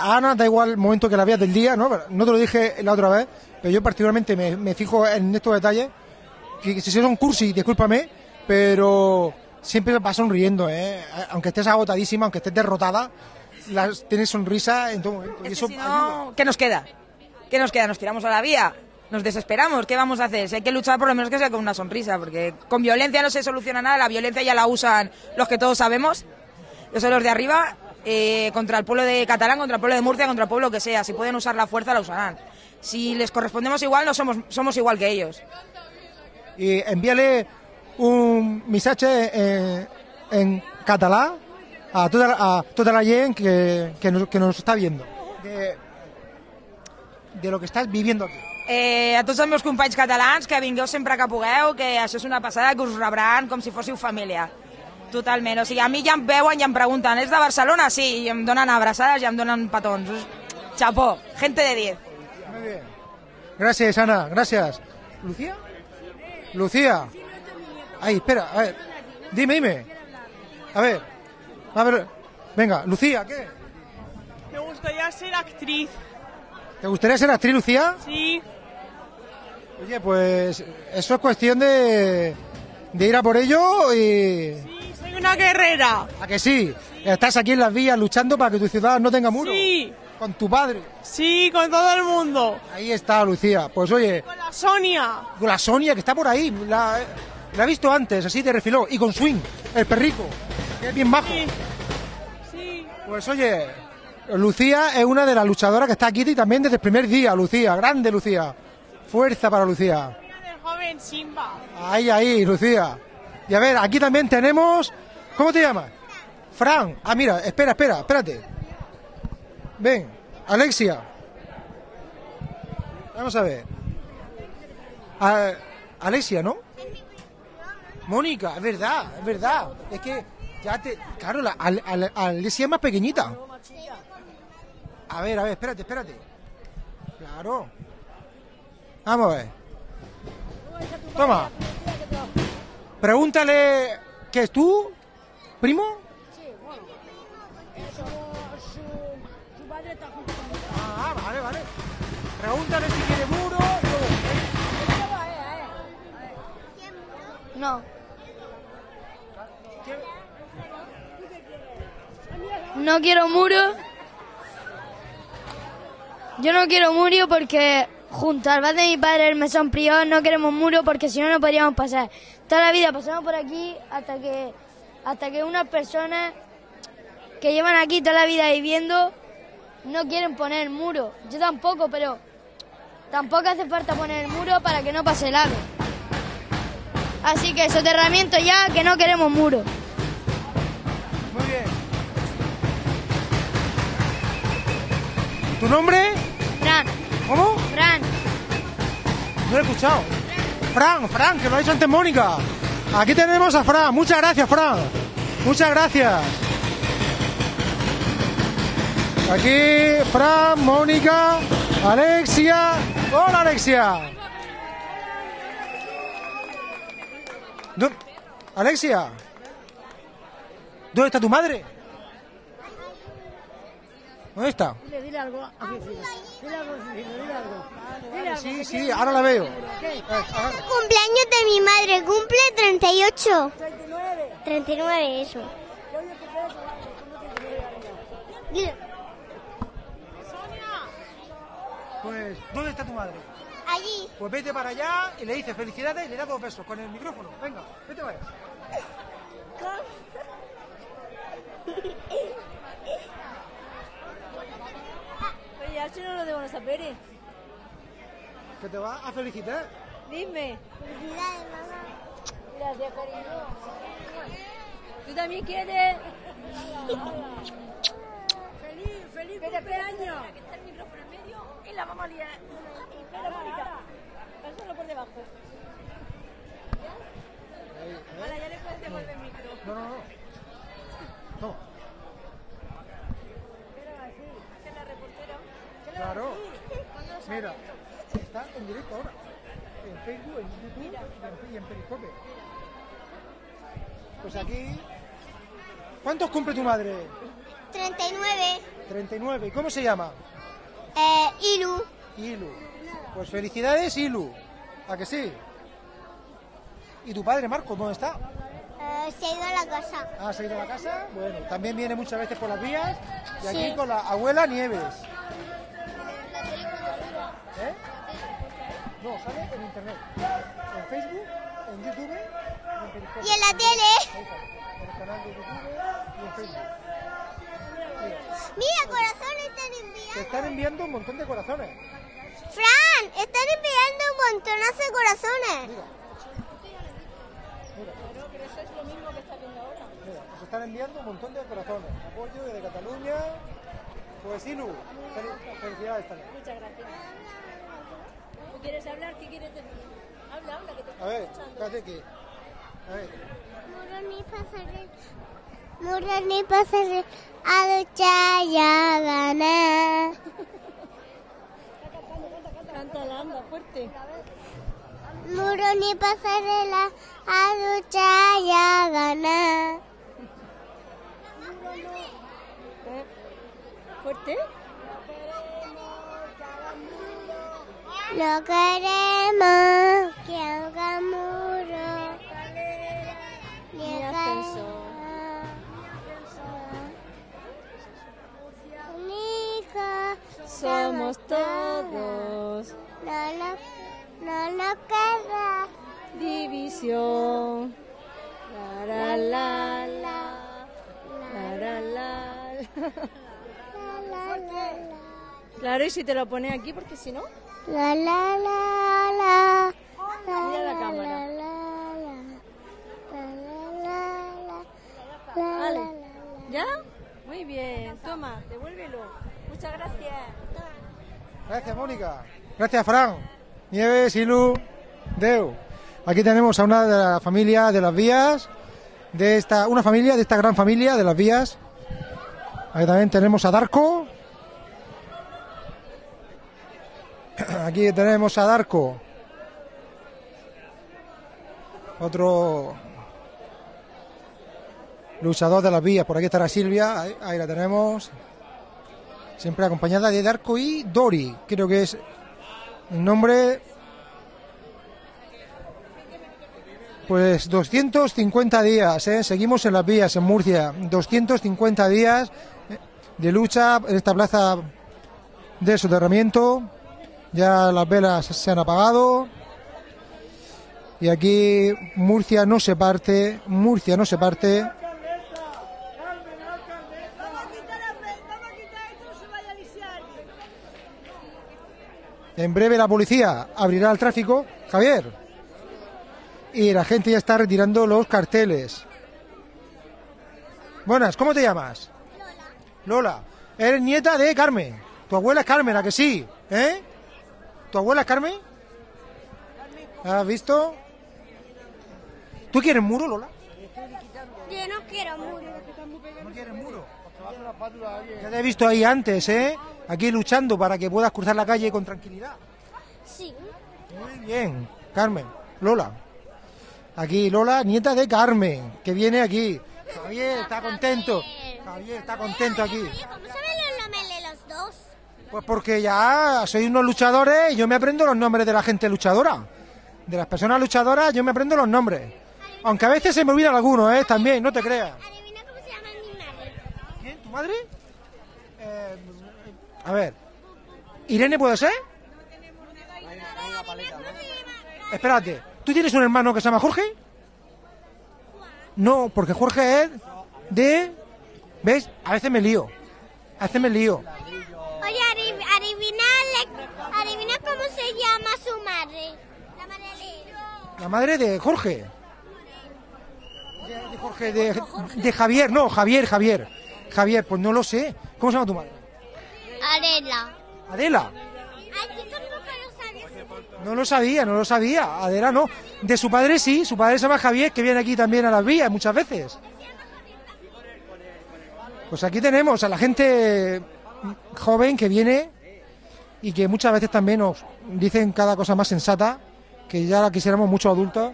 Ana da igual el momento que la veas del día, ¿no? No te lo dije la otra vez, pero yo particularmente me, me fijo en estos detalles. Que, que si son cursi, discúlpame, pero siempre va sonriendo, ¿eh? Aunque estés agotadísima, aunque estés derrotada, las, tienes sonrisa en todo momento. Y eso Si no, ¿qué nos queda? ¿Qué nos queda? ¿Nos tiramos a la vía? ¿Nos desesperamos? ¿Qué vamos a hacer? Si hay que luchar, por lo menos que sea con una sonrisa, porque con violencia no se soluciona nada, la violencia ya la usan los que todos sabemos, los son los de arriba, eh, contra el pueblo de Catalán, contra el pueblo de Murcia, contra el pueblo que sea. Si pueden usar la fuerza, la usarán. Si les correspondemos igual, no somos, somos igual que ellos. y envíale un mensaje eh, en catalán a toda, a toda la gente que, nos, está viendo de lo que estás viviendo aquí. Eh, a tots els meus companys catalans, que vingueu sempre que pugueu, que això és una passada, que us rebran com si fóssiu família. Totalment. O sigui, a mi ja em veuen i em pregunten, és de Barcelona? Sí, i em donen abraçades i em donen petons. Chapó, gente de 10. Gracias, Ana, gracias. ¿Lucía? Lucía. Ay, espera, a ver. Dime, dime. A ver. A ver. Venga, Lucía, ¿qué? Me gustaría ser actriz. ¿Te gustaría ser actriz, Lucía? Sí. Oye, pues eso es cuestión de, de ir a por ello y... Soy una guerrera. ¿A que sí? Estás aquí en las vías luchando para que tu ciudad no tenga muro. Sí. Con tu padre. Sí, con todo el mundo. Ahí está, Lucía. Pues oye, Con la Sonia. con la Sonia que está por ahí. La, la he visto antes, así de refiló. Y con Swing, el perrico, que es bien majo. Sí. Pues oye, Lucía es una de las luchadoras que está aquí y también desde el primer día, Lucía. Grande, Lucía. Fuerza para Lucía. El joven Simba. Ahí, ahí, Lucía. Y a ver, aquí también tenemos... ¿Cómo te llamas? Fran. Ah, mira, espera, espera, espérate. Ven, Alexia. Vamos a ver. Ah, Alexia, ¿no? Mónica, es verdad, es verdad. Es que ya te... Claro, la, Al- Al- Alexia es más pequeñita. A ver, a ver, espérate, espérate. Claro. Vamos a ver. Toma. Pregúntale, ¿qué es tú? ¿Primo? Ah, vale, vale. Pregúntale si quiere muro. No. No quiero muro. Yo no quiero muro porque junto al bar de mi padre, el mesón prior, no queremos muro porque si no, no podríamos pasar. Toda la vida pasamos por aquí hasta que, hasta que unas personas que llevan aquí toda la vida viviendo no quieren poner muro. Yo tampoco, pero tampoco hace falta poner el muro para que no pase el ave. Así que soterramiento ya, que no queremos muro. Muy bien. ¿Tu nombre? No lo he escuchado. Fran, Fran, que lo ha dicho antes Mónica. Aquí tenemos a Fran. Muchas gracias, Fran. Muchas gracias. Aquí, Fran, Mónica, Alexia. Hola, Alexia. ¿Dó- Alexia. ¿Dónde está tu madre? ¿Dónde está? Dile, dile algo a Cristina. Dile algo a dile algo. Dile algo. Sí, sí, ahora la veo. Cumpleaños de mi madre, cumple 38. 39, eso. Dile. Pues, ¿dónde está tu madre? Allí. Pues vete para allá y le dices felicidades y le das dos besos con el micrófono. Venga, vete vaya. Oye, chino no debo saber. Que te va a felicitar. Dime. Felicidades, mamá. Gracias, cariño. ¿Tú también quieres? feliz, feliz cumpleaños. Que está el micrófono en medio y la vamos a liar. Espera, Mónica. Pásalo por debajo. No, no, no. Toma. Claro. Mira, está en directo ahora. En Facebook, en YouTube y en, Periscope. Pues aquí. ¿Cuántos cumple tu madre? 39. 39. ¿Y cómo se llama? Eh, Ilu. Ilu. Pues felicidades, Ilu. ¿A que sí? ¿Y tu padre, Marco, dónde está? Eh, se ha ido a la casa. Ah, ¿se ha ido a la casa? Bueno, también viene muchas veces por las vías. Y aquí Sí. con la abuela Nieves. ¿Eh? No, sale en internet. En Facebook, en YouTube y en Periscope. Y en la tele. En el canal de YouTube y en Facebook. Mira, corazones están Te enviando. están enviando un montón de corazones. Fran, están enviando un montonazo de corazones. Mira, nos están enviando un montón de corazones. Apoyo desde Cataluña. Pues fel- felicidades también. Muchas gracias. ¿Tú quieres hablar? ¿Qué quieres decir? Habla, habla, que te A ver, estoy escuchando. que. A ver. Muroni pasaré. Muroni pasaré. A duchar ya ganar. Cántala, anda, fuerte. Muroni pasarela. A duchar ya ganar. ¿Eh? ¿Fuerte? No queremos que haga muro. Ni Ni ascensor. Única. Somos todos. No nos, no nos queda. División. La, la, la, la. La, la, la. La, la, la, Claro, y si te lo pone aquí, porque si no... la, la, la, la. La cámara. La, la, la. La, la, la, la. La, Vale. la, la. ¿Ya? Muy bien. Toma, devuélvelo. Muchas gracias. Gracias, Mónica. Gracias, Fran. Nieves, Ilu, Deu. Aquí tenemos a una de la familia de las vías, de esta, una familia de esta gran familia de las vías. Aquí también tenemos a Darko. Aquí tenemos a Darko. Otro luchador de las vías. Por aquí estará Silvia. Ahí, la tenemos. Siempre acompañada de Darko y Dori. Creo que es el nombre. Pues 250 días, ¿eh? seguimos en las vías en Murcia. 250 días de lucha en esta plaza de soterramiento. Ya las velas se han apagado. Y aquí Murcia no se parte, Murcia no se parte. En breve la policía abrirá el tráfico. Javier. Y la gente ya está retirando los carteles. Buenas, ¿cómo te llamas? Lola. Lola. Eres nieta de Carmen. Tu abuela es Carmen, ¿a que sí? ¿Eh? ¿Tu abuela Carmen? ¿Has visto? ¿Tú quieres muro, Lola? Yo no quiero muro. ¿No quieres muro? Ya te he visto ahí antes, ¿eh? Aquí luchando para que puedas cruzar la calle con tranquilidad. Sí. Muy bien, Carmen. Lola. Aquí Lola, nieta de Carmen, que viene aquí. Javier está contento. Javier está contento aquí. ¿cómo saben los nombres de los dos? Pues porque ya sois unos luchadores y yo me aprendo los nombres de la gente luchadora. De las personas luchadoras yo me aprendo los nombres. Aunque a veces se me olvidan algunos, ¿eh? También, no te creas. Adivina cómo se llama mi madre. ¿Quién? ¿Tu madre? Eh, a ver. ¿Irene puede ser? Espérate. ¿Tú tienes un hermano que se llama Jorge? No, porque Jorge es de... ¿Ves? A veces me lío. A veces me lío. Oye, adiv- adivina, le- adivina cómo se llama su madre. La madre de... La madre de Jorge. De, de Jorge, de, de Javier. No, Javier, Javier. Javier, pues no lo sé. ¿Cómo se llama tu madre? Adela. Sabía. No lo sabía, no lo sabía. Adela no. De su padre sí, su padre se llama Javier, que viene aquí también a las vías muchas veces. Pues aquí tenemos a la gente joven que viene y que muchas veces también nos dicen cada cosa más sensata, que ya la quisiéramos muchos adultos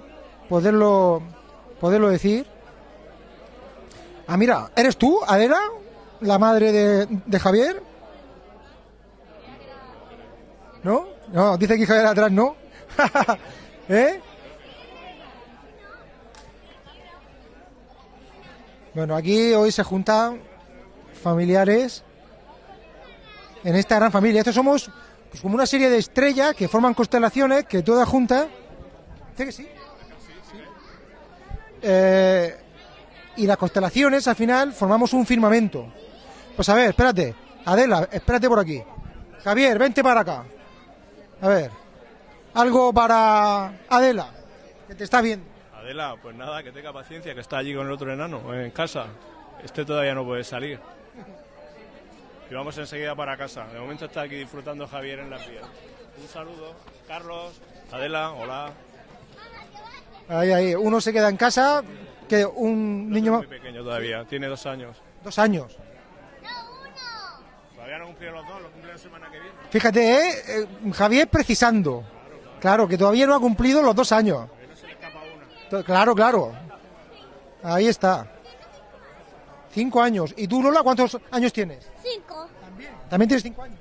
poderlo, poderlo decir. Ah, mira, ¿eres tú, Adela? ¿La madre de, Javier? ¿No? No, dice que Javier atrás no. ¿Eh? Bueno, aquí hoy se juntan familiares en esta gran familia. Estos somos pues, como una serie de estrellas que forman constelaciones que todas juntas. ¿Dice que sí? Eh, y las constelaciones al final formamos un firmamento. Pues a ver, espérate. Adela, espérate por aquí. Javier, vente para acá. A ver. Algo para Adela, que te está viendo. Adela, pues nada, que tenga paciencia, que está allí con el otro enano, en casa. Este todavía no puede salir. Y vamos enseguida para casa. De momento está aquí disfrutando Javier en la vías. Un saludo. Carlos, Adela, hola. Ahí, ahí. Uno se queda en casa, que un niño más. Muy pequeño todavía, tiene dos años. Dos años. Todavía no cumplió los dos, lo cumple la semana que viene. Fíjate, ¿eh? Eh, Javier precisando. Claro, que todavía no ha cumplido los dos años. Claro, claro. Ahí está. Cinco años. ¿Y tú, Lola, cuántos años tienes? Cinco. También tienes cinco años.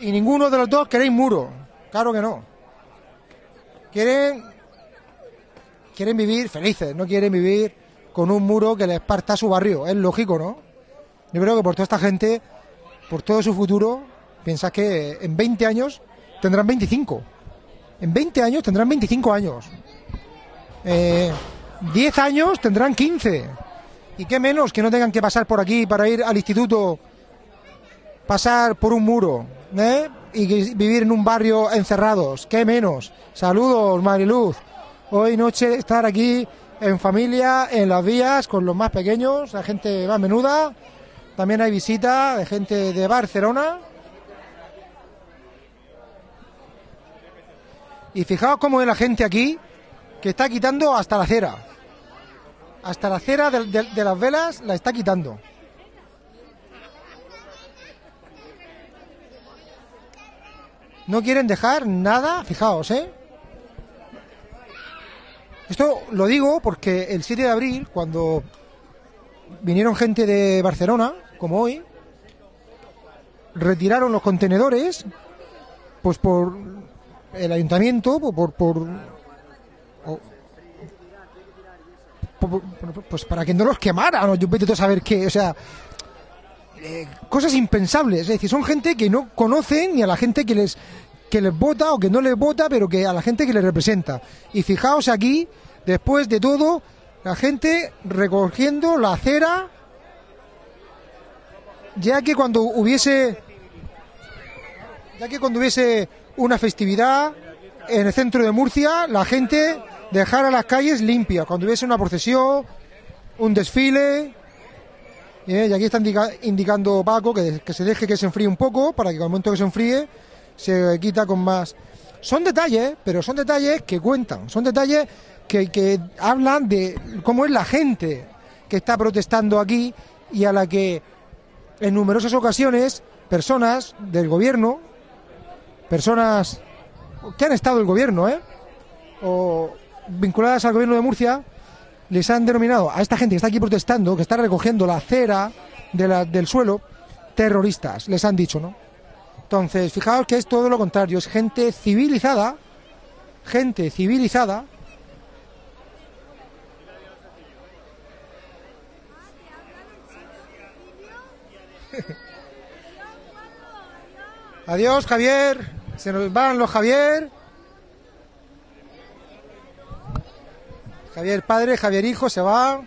Y ninguno de los dos queréis muro. Claro que no. Quieren, quieren vivir felices, no quieren vivir con un muro que les parta su barrio. Es lógico, ¿no? Yo creo que por toda esta gente, por todo su futuro, piensas que en 20 años tendrán 25. En 20 años tendrán 25 años. Eh, 10 años tendrán 15. Y qué menos que no tengan que pasar por aquí para ir al instituto, pasar por un muro, ¿eh? Y vivir en un barrio encerrados. Qué menos. Saludos, Mariluz. Hoy noche estar aquí en familia, en las vías, con los más pequeños, la gente más menuda. También hay visita de gente de Barcelona. Y fijaos cómo es la gente aquí que está quitando hasta la cera. Hasta la cera de, las velas la está quitando. No quieren dejar nada, fijaos, ¿eh? Esto lo digo porque el 7 de abril, cuando vinieron gente de Barcelona, como hoy, retiraron los contenedores, pues por el ayuntamiento, por- por- pues para que no los quemaran, o yo vete a saber qué, o sea, eh, cosas impensables, es decir, son gente que no conocen ni a la gente que les que les vota o que no les vota, pero que a la gente que les representa. Y fijaos aquí, después de todo, la gente recogiendo la acera, ya que cuando hubiese ya que cuando hubiese una festividad en el centro de Murcia, la gente dejara las calles limpias, cuando hubiese una procesión, un desfile, eh, y aquí está indica- indicando Paco que, se deje que se enfríe un poco, para que al momento que se enfríe se quita con más. Son detalles, pero son detalles que cuentan, son detalles que, que hablan de cómo es la gente que está protestando aquí y a la que en numerosas ocasiones personas del gobierno, personas que han estado el gobierno, ¿eh? o vinculadas al gobierno de Murcia, les han denominado a esta gente que está aquí protestando, que está recogiendo la cera de del suelo, terroristas, les han dicho, ¿no? Entonces, fijaos que es todo lo contrario, es gente civilizada, gente civilizada, Adiós, Javier. Se nos van los Javier. Javier padre, Javier hijo, se va.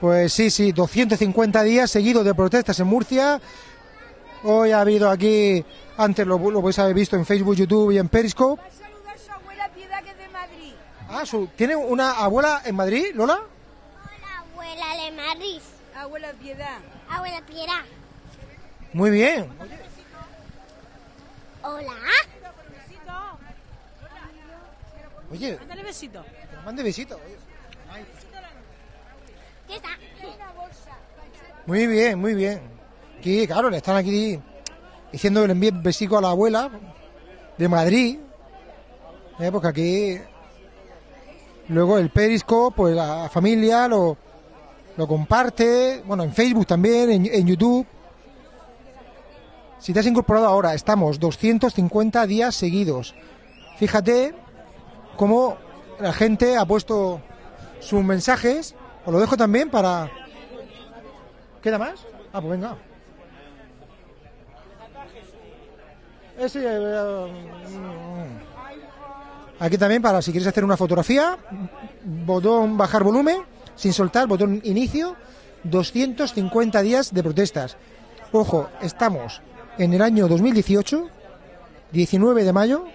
Pues sí, sí, 250 días seguidos de protestas en Murcia. Hoy ha habido aquí, antes lo, lo podéis haber visto en Facebook, YouTube y en Periscope. Ah, su, ¿tiene una abuela en Madrid, Lola? Abuela de Madrid. Abuela Piedad. Abuela Piedad. Muy bien. Hola. Oye, Mándale besito. Nos mande besitos. oye. ¿Qué está? Muy bien, muy bien. Aquí, claro, le están aquí diciendo que le envíe besico a la abuela de Madrid. Eh, porque aquí. Luego el Periscope, pues la familia lo, lo comparte. Bueno, en Facebook también, en, en YouTube. Si te has incorporado ahora, estamos 250 días seguidos. Fíjate cómo la gente ha puesto sus mensajes. Os lo dejo también para. ¿Queda más? Ah, pues venga. Eh, mm. Aquí también para si quieres hacer una fotografía, botón bajar volumen, sin soltar, botón inicio, 250 días de protestas. Ojo, estamos en el año 2018, 19 de mayo,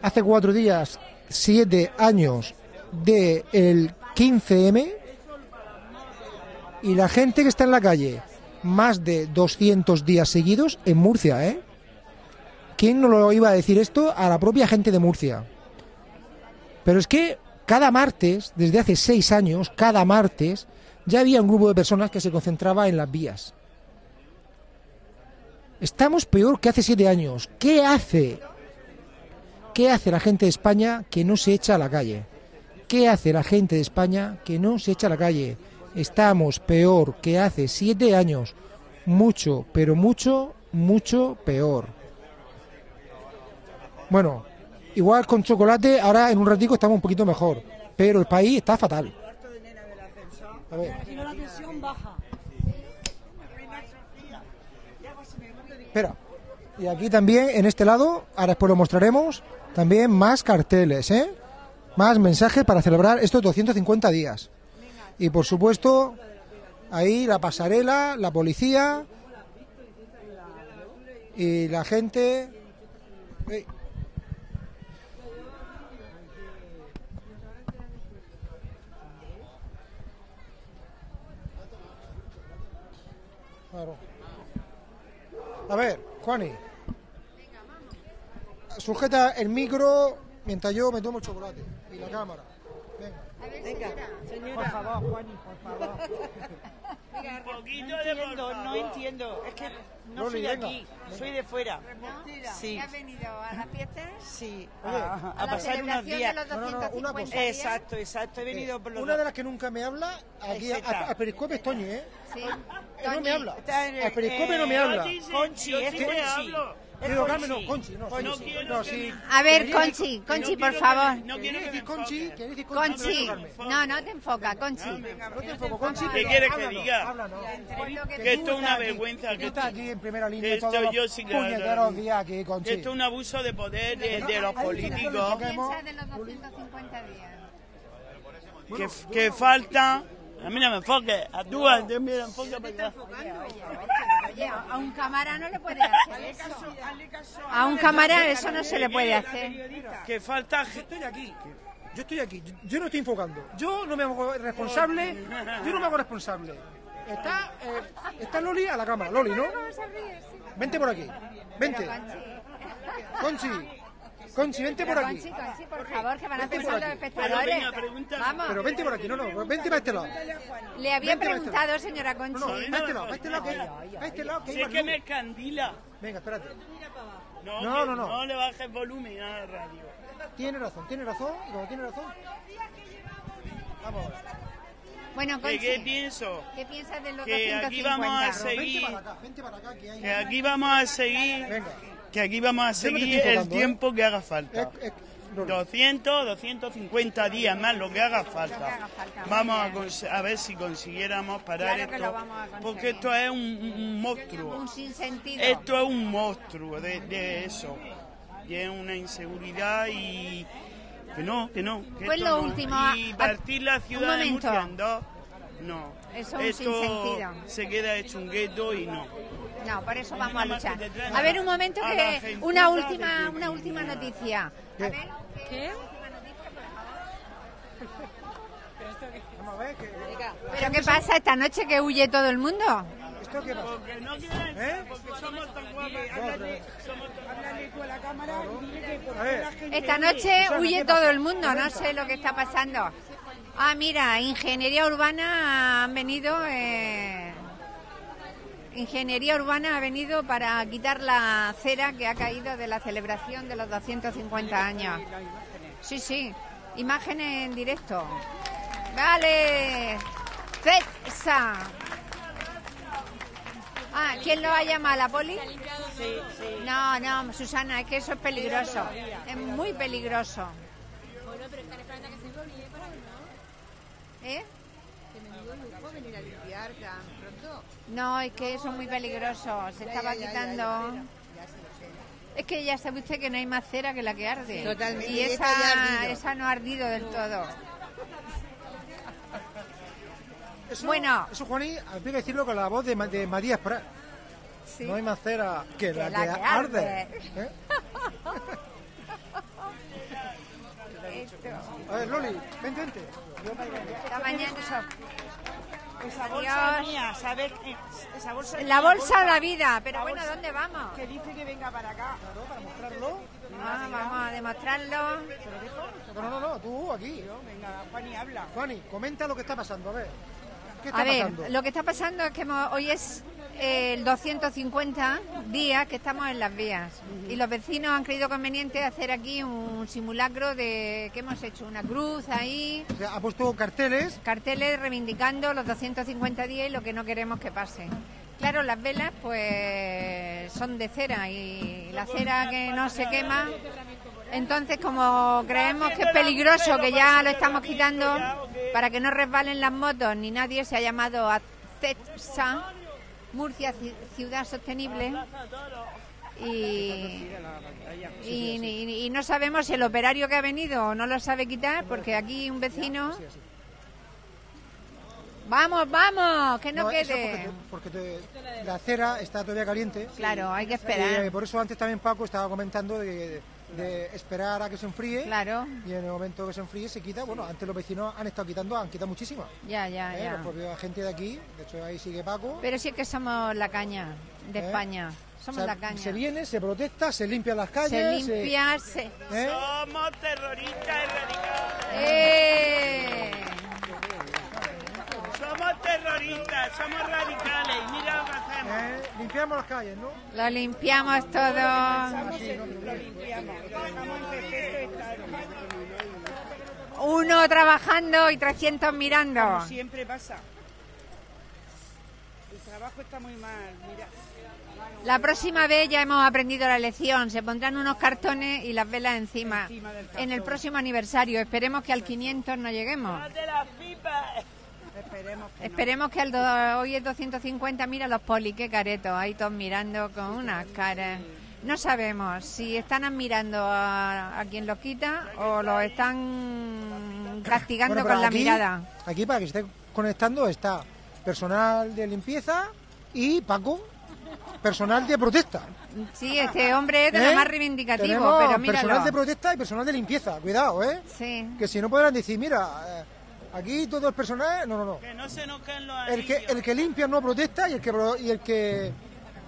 hace cuatro días, siete años del 15M, y la gente que está en la calle, más de 200 días seguidos en Murcia, ¿eh? ¿Quién no lo iba a decir esto a la propia gente de Murcia? Pero es que cada martes, desde hace seis años, cada martes, ya había un grupo de personas que se concentraba en las vías. Estamos peor que hace siete años. ¿Qué hace? ¿Qué hace la gente de España que no se echa a la calle? ¿Qué hace la gente de España que no se echa a la calle? Estamos peor que hace siete años. Mucho, pero mucho, mucho peor. Bueno, igual con chocolate, ahora en un ratico estamos un poquito mejor. Pero el país está fatal. A ver. Espera. Y aquí también, en este lado, ahora después lo mostraremos, también más carteles, ¿eh? Más mensajes para celebrar estos 250 días. Y por supuesto, ahí la pasarela, la policía y la gente. A ver, Juani. Sujeta el micro mientras yo me tomo el chocolate y la cámara. Venga, señora. Por favor, Juani, por favor. Un poquito de entiendo, no entiendo. Es que no Loli, soy de venga, aquí, venga. soy de fuera. Sí. ¿Has venido a la fiesta? Sí, Oye, a, a a la pasar unos días. de los No, no, no, una 250 cosa. días. Exacto, exacto. He venido por los Una de las que nunca me habla, aquí a, a, a Periscope es Toñi, ¿eh? Sí. Eh, No me habla. A Periscope no me eh, habla. yo sí, Conchi, es. Conchi. Digo, Conchi. Carmen, no, Conchi, no, sí, no sí. quiero No, que sí. A ver, Conchi, Conchi, no por favor. no quiero Conchi. No, no te enfoca, Conchi. No te enfoco, Conchi. ¿Qué quieres que diga? Que esto es una vergüenza. Que esto- aquí en primera línea esto todos los yo sí que- puñeteros días aquí, Conchi. Esto es un abuso de poder de, los políticos. ¿Qué piensas de los 250 días? Que, que falta. A mí no me enfoques, a tú, a ti, mira, enfoca para acá. Oye, a un cámara no le puede hacer eso. A un cámara eso no se le puede hacer. Que falta. Yo estoy aquí. Yo estoy aquí. Yo- Yo no estoy enfocando. Yo no me hago responsable. Yo no me hago responsable. Está, eh, está Loli a la cámara. Loli, ¿no? Vente por aquí. Vente. Conchi. Conchi, vente por aquí. Conchi, Conchi, por favor, que van a pensar los espectadores. Vamos. Pero vente por aquí. No, no. Vente para este lado. Le había Vente, preguntado, señora Conchi. No, no, para este lado. Para este lado que. Para este lado que hay Si es que me escandila. Venga, espérate. No, No, no, no. No le bajes volumen a la radio. Tiene razón, tiene razón. Y como tiene razón. Vamos. Bueno, ¿Qué, Conchi, qué pienso? ¿qué piensas de los Que 250? aquí vamos a Pero Vente seguir. para acá. Vente para acá que hay. Que aquí vamos a seguir. Venga. Que aquí vamos a seguir el ¿eh? tiempo que haga falta. Eh, eh, Loli. 200, 250 días más, lo que haga falta. Vamos a, a ver si consiguiéramos parar Claro esto. porque esto es un, monstruo. Un. Esto es un monstruo de, de eso. Y es una inseguridad y. Que no, que no. Que Pues lo no. último, Y a- partir la ciudad de. Murcia en dos, no. Eso es un esto sinsentido. se queda hecho un gueto y no. No, por eso vamos a luchar. A ver, un momento a la que una última, una última noticia. A ver, ¿Qué? Vamos a ver que. ¿pero qué pasa esta noche que huye todo el mundo? ¿Esto qué pasa? Porque no quieren, ¿Eh? porque somos tan guapas. Háblale, somos, háblale tú a la cámara y dile que por A qué ver. la gente... Esta noche huye todo el mundo, no sé lo que está pasando. Ah, mira, ingeniería urbana han venido. eh, ingeniería urbana ha venido para quitar la cera que ha caído de la celebración de los 250 años. Sí, sí, imágenes en directo. Vale, CESA. Ah, ¿quién lo va a llamar? ¿La poli? No, no, Susana, es que eso es peligroso. Es muy peligroso. Bueno, pero no. ¿Eh? Que lujo venir a limpiar. No, es que eso es muy peligroso. Se estaba quitando. Es que ya sabe usted que no hay más cera que la que arde. Totalmente, Y esa, esa no ha ardido del todo. Eso, Bueno. Eso, Juaní, hay que decirlo con la voz de, Ma- de Matías Prat. Sí. No hay más cera que, la, la que, que arde. arde. ¿Eh? A ver, Loli, vente, vente. Esta mañana. Esa bolsa Adiós. mía, ¿sabes? Esa bolsa La bolsa de la vida, pero La bueno, bolsa ¿dónde vamos? Que dice que venga para acá. para mostrarlo. Ah, vamos a demostrarlo. No, no, no, no, tú aquí. Venga, Juani, habla. Juani, comenta lo que está pasando, a ver. ¿Qué está A ver, pasando? lo que está pasando es que hemos- hoy es el 250 días que estamos en las vías y los vecinos han creído conveniente hacer aquí un simulacro de que hemos hecho una cruz ahí, O sea, ha puesto carteles. carteles reivindicando los 250 días y lo que no queremos que pase. Claro, las velas pues son de cera y la cera que no se quema. Entonces, como creemos que es peligroso, que ya lo estamos quitando para que no resbalen las motos, ni nadie se ha llamado a CETSA, Murcia Ci- Ciudad Sostenible, y, y, y- y no sabemos si el operario que ha venido no lo sabe quitar, porque aquí un vecino... Vamos, vamos, que no, quede. porque, te- porque te- la cera está todavía caliente. Claro, hay que esperar. Por eso antes también Paco estaba comentando de, de esperar a que se enfríe. Claro. Y en el momento que se enfríe se quita. Bueno, antes los vecinos han estado quitando, han quitado muchísimo. Ya, ya, Eh, ya. Los propios gente de aquí, de hecho ahí sigue Paco. Pero sí que somos la caña de ¿Eh? España. Somos O sea, la caña. Se viene, se protesta, se limpian las calles. Se limpia, se... ¿Eh? Somos terroristas radicales. ¡Eh! Somos terroristas, somos radicales. Mira. ¿Eh? Limpiamos las calles, ¿no? Lo limpiamos todo. Uno trabajando y 300 mirando. Como siempre pasa. El trabajo está muy mal, mira. La próxima vez ya hemos aprendido la lección. Se pondrán unos cartones y las velas encima. Encima del En el próximo aniversario. Esperemos que al 500 no lleguemos. de las pipas! Esperemos que no. Esperemos que al do- hoy es 250. Mira los poli, qué caretos. Ahí todos mirando con unas caras. No sabemos si están admirando a, a quien los quita o los están castigando Bueno, con la aquí- mirada. Aquí para que se esté conectando está personal de limpieza y Paco, personal de protesta. Sí, este hombre es de ¿Eh? lo más reivindicativo, Tenemos pero personal míralo. de protesta y personal de limpieza. Cuidado, ¿eh? Sí. Que si no podrán decir, mira, eh, aquí todo el personal... No, no, no. Que no se nos caen los El que, el que limpia no protesta y el que, y el que,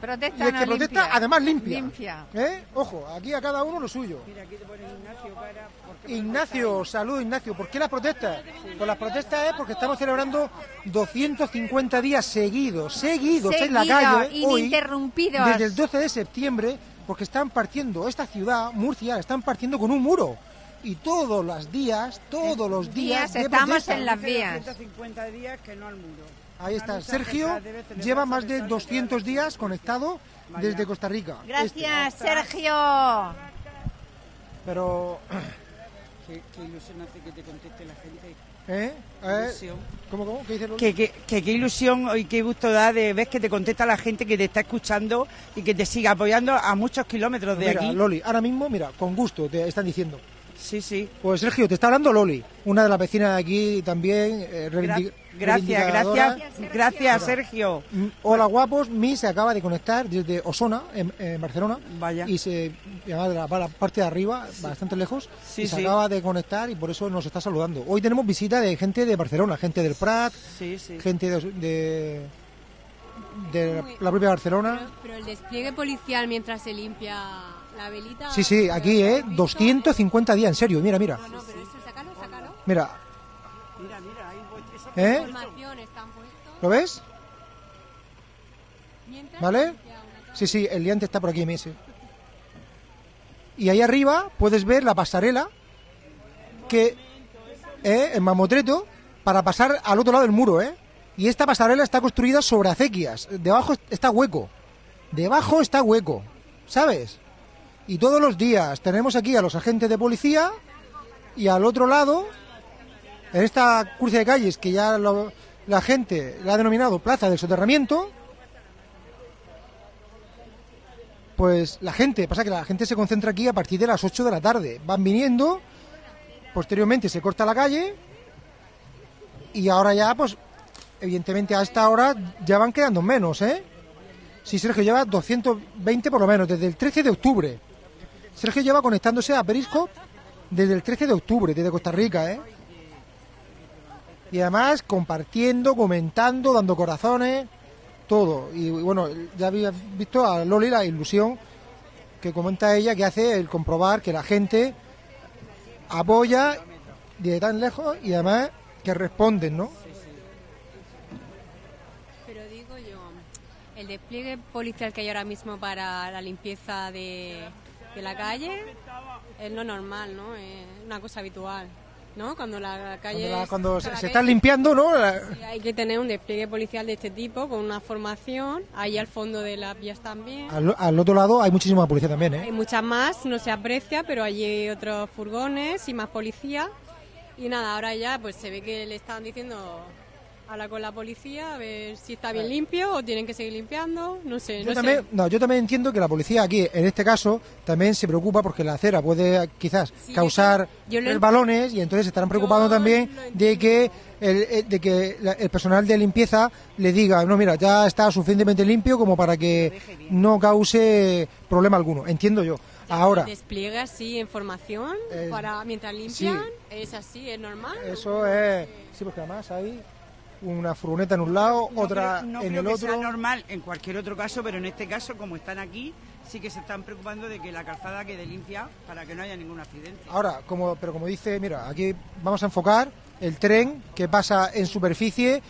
Protesta y el no que protesta limpia. además limpia. Limpia. ¿Eh? Ojo, aquí a cada uno lo suyo. Mira, aquí te pone Ignacio cara. porque Ignacio, salud Ignacio. ¿Por qué las protestas? Pues las protestas es porque estamos celebrando 250 días seguidos, seguidos en la calle, hoy, ininterrumpidos. desde el 12 de septiembre, porque están partiendo esta ciudad, Murcia, la están partiendo con un muro. Y todos los días, todos los días, Días estamos en las vías. 250 días que no al muro. Ahí está, Sergio lleva más de pesar de 200 días conectado desde Costa Rica. Gracias, Este. Sergio. Pero, Qué, qué ilusión hace que te conteste la gente. ¿eh? ¿Eh? ¿Cómo, cómo? ¿Qué dice Loli? Que, que, que qué ilusión y qué gusto da de ver que te contesta la gente que te está escuchando y que te sigue apoyando a muchos kilómetros de Mira, aquí. Loli, ahora mismo, mira, con gusto te están diciendo. Sí, sí. Pues Sergio, te está hablando Loli, una de las vecinas de aquí también. eh, Gracias, gracias, gracias, Sergio. Hola guapos, Mi se acaba de conectar desde Osona, en, en Barcelona. Vaya. Y se llama de la, parte de arriba, bastante lejos. Sí, y se sí. acaba de conectar y por eso nos está saludando. Hoy tenemos visita de gente de Barcelona, gente del Prat, Sí, sí. gente de, de, de la propia Barcelona. Pero el despliegue policial mientras se limpia la velita. Sí, sí, aquí, ¿eh? 250 días, en serio, mira, mira. No, no, pero eso, sácalo, sácalo. Mira, Mira, mira, ahí voy. ¿Eh? Información están puestos. ¿lo ves? ¿Vale? Sí, sí, el liante está por aquí, Messi. Y ahí arriba puedes ver la pasarela que eh, en mamotreto para pasar al otro lado del muro, ¿eh? Y esta pasarela está construida sobre acequias. Debajo está hueco. Debajo está hueco. ¿Sabes? Y todos los días tenemos aquí a los agentes de policía y al otro lado, en esta cruce de calles que ya la gente la ha denominado Plaza del Soterramiento, pues la gente, pasa que la gente se concentra aquí a partir de las 8 de la tarde. Van viniendo, posteriormente se corta la calle y ahora ya, pues, evidentemente a esta hora ya van quedando menos, ¿eh? Sí, Sergio lleva 220 por lo menos, desde el 13 de octubre. Sergio lleva conectándose a Periscope desde el 13 de octubre, desde Costa Rica, ¿eh? Y además compartiendo, comentando, dando corazones, todo. Y bueno, ya había visto a Loli la ilusión que comenta ella que hace el comprobar que la gente apoya desde tan lejos y además que responden, ¿no? Pero digo yo, el despliegue policial que hay ahora mismo para la limpieza de, de la calle es lo normal, ¿no? Es una cosa habitual, ¿no? Cuando la calle... Cuando, la- cuando se, se están limpiando, ¿no? Sí, hay que tener un despliegue policial de este tipo con una formación, ahí al fondo de las vías también. Al, al otro lado hay muchísima policía también, ¿eh? Hay muchas más, no se aprecia, pero allí hay otros furgones y más policía. Y nada, ahora ya pues se ve que le están diciendo habla con la policía a ver si está bien limpio o tienen que seguir limpiando, no sé, Yo no también, sé. no, yo también entiendo que la policía aquí, en este caso, también se preocupa porque la acera puede quizás Sí, causar el balones y entonces estarán preocupando también de que el, eh, de que la- el personal de limpieza le diga, no, mira, ya está suficientemente limpio como para que no cause problema alguno. Entiendo yo. Ahora, Despliegue así en formación para mientras limpian, es así, es normal. eso es... Sí, porque además hay una furgoneta en un lado, No otra creo- no en creo el que otro. sea normal en cualquier otro caso, pero en este caso, como están aquí, sí que se están preocupando de que la calzada quede limpia para que no haya ningún accidente. Ahora, como, pero como dice, mira, aquí vamos a enfocar el tren que pasa en superficie.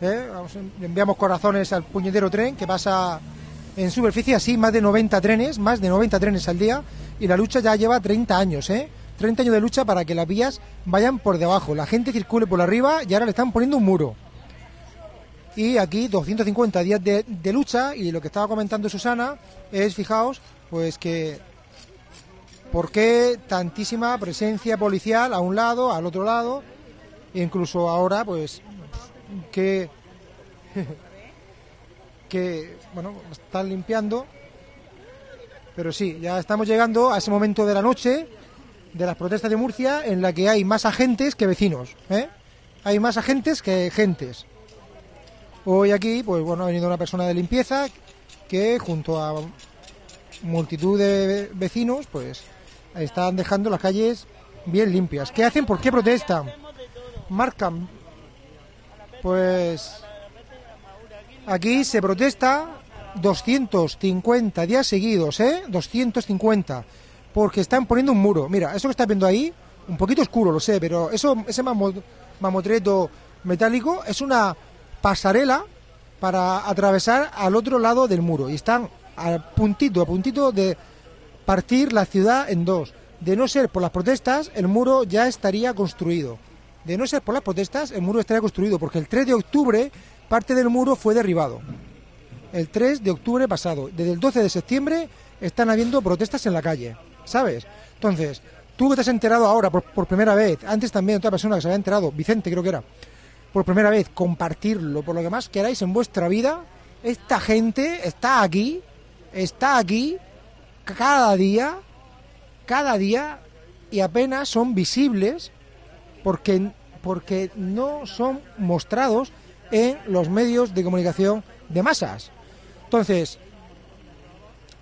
¿eh? Vamos, enviamos corazones al puñetero tren que pasa en superficie, así más de 90 trenes, más de 90 trenes al día. Y la lucha ya lleva 30 años, ¿eh? 30 años de lucha para que las vías vayan por debajo, la gente circule por arriba y ahora le están poniendo un muro. Y aquí 250 días de, lucha y lo que estaba comentando Susana es, fijaos, pues que ¿Por qué tantísima presencia policial a un lado, al otro lado? E incluso ahora, pues, que, que, bueno, están limpiando. Pero sí, ya estamos llegando a ese momento de la noche de las protestas de Murcia en la que hay más agentes que vecinos. ¿eh? Hay más agentes que gentes. Hoy aquí, pues bueno, ha venido una persona de limpieza que junto a multitud de vecinos, pues están dejando las calles bien limpias. ¿Qué hacen? ¿Por qué protestan? Marcan. Pues aquí se protesta 250 días seguidos, ¿eh? 250. Porque están poniendo un muro. Mira, eso que estás viendo ahí, un poquito oscuro, lo sé, pero eso, ese mamo- mamotreto metálico es una pasarela para atravesar al otro lado del muro. Y están a puntito, a puntito de partir la ciudad en dos. De no ser por las protestas, el muro ya estaría construido. De no ser por las protestas, el muro estaría construido, porque el 3 de octubre parte del muro fue derribado. El 3 de octubre pasado. Desde el 12 de septiembre están habiendo protestas en la calle, ¿sabes? Entonces, tú que te has enterado ahora por, por primera vez, antes también otra persona que se había enterado, Vicente creo que era, por primera vez, compartirlo, por lo que más queráis en vuestra vida, esta gente está aquí, está aquí, cada día, cada día, y apenas son visibles porque, porque no son mostrados en los medios de comunicación de masas. Entonces,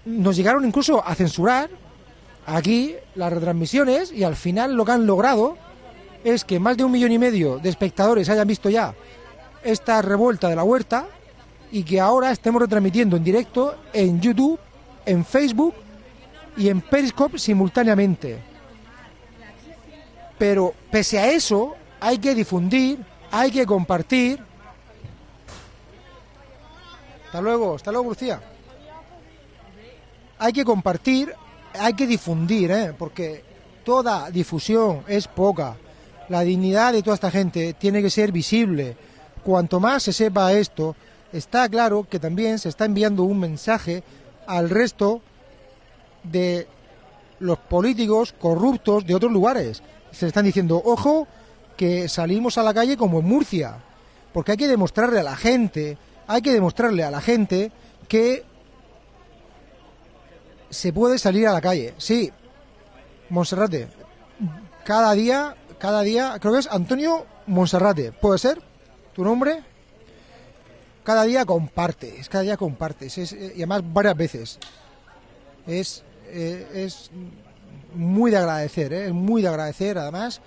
nos llegaron incluso a censurar aquí las retransmisiones y al final lo que han logrado es que más de un millón y medio de espectadores hayan visto ya esta revuelta de la huerta y que ahora estemos retransmitiendo en directo en YouTube, en Facebook y en Periscope simultáneamente. Pero pese a eso, hay que difundir, hay que compartir. Hasta luego, hasta luego, Lucía. Hay que compartir, hay que difundir, ¿eh? porque toda difusión es poca. La dignidad de toda esta gente tiene que ser visible. Cuanto más se sepa esto, está claro que también se está enviando un mensaje al resto de los políticos corruptos de otros lugares. Se están diciendo, ojo, que salimos a la calle como en Murcia, porque hay que demostrarle a la gente, hay que demostrarle a la gente que se puede salir a la calle. Sí, Monserrate, cada día, cada día, creo que es Antonio Monserrate, ¿puede ser? ¿Tu nombre? Cada día compartes, cada día compartes, es, eh, y además varias veces. Es, eh, es muy de agradecer, ¿eh? es muy de agradecer, además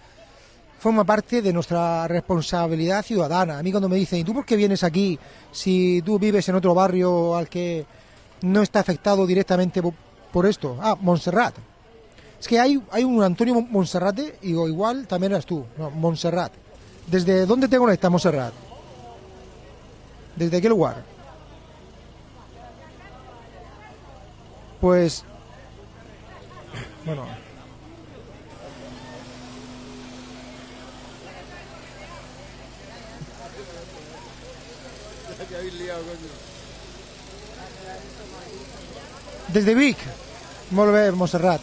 forma parte de nuestra responsabilidad ciudadana. A mí cuando me dicen, ¿y tú por qué vienes aquí si tú vives en otro barrio al que no está afectado directamente por, por esto? Ah, Montserrat. Es que hay, hay un Antonio Mon- Monserrate, y digo, igual también eras tú, no, Montserrat. ¿Desde dónde te conecta Montserrat? ¿Desde qué lugar? Pues, bueno, desde Vic, molt bé, Montserrat.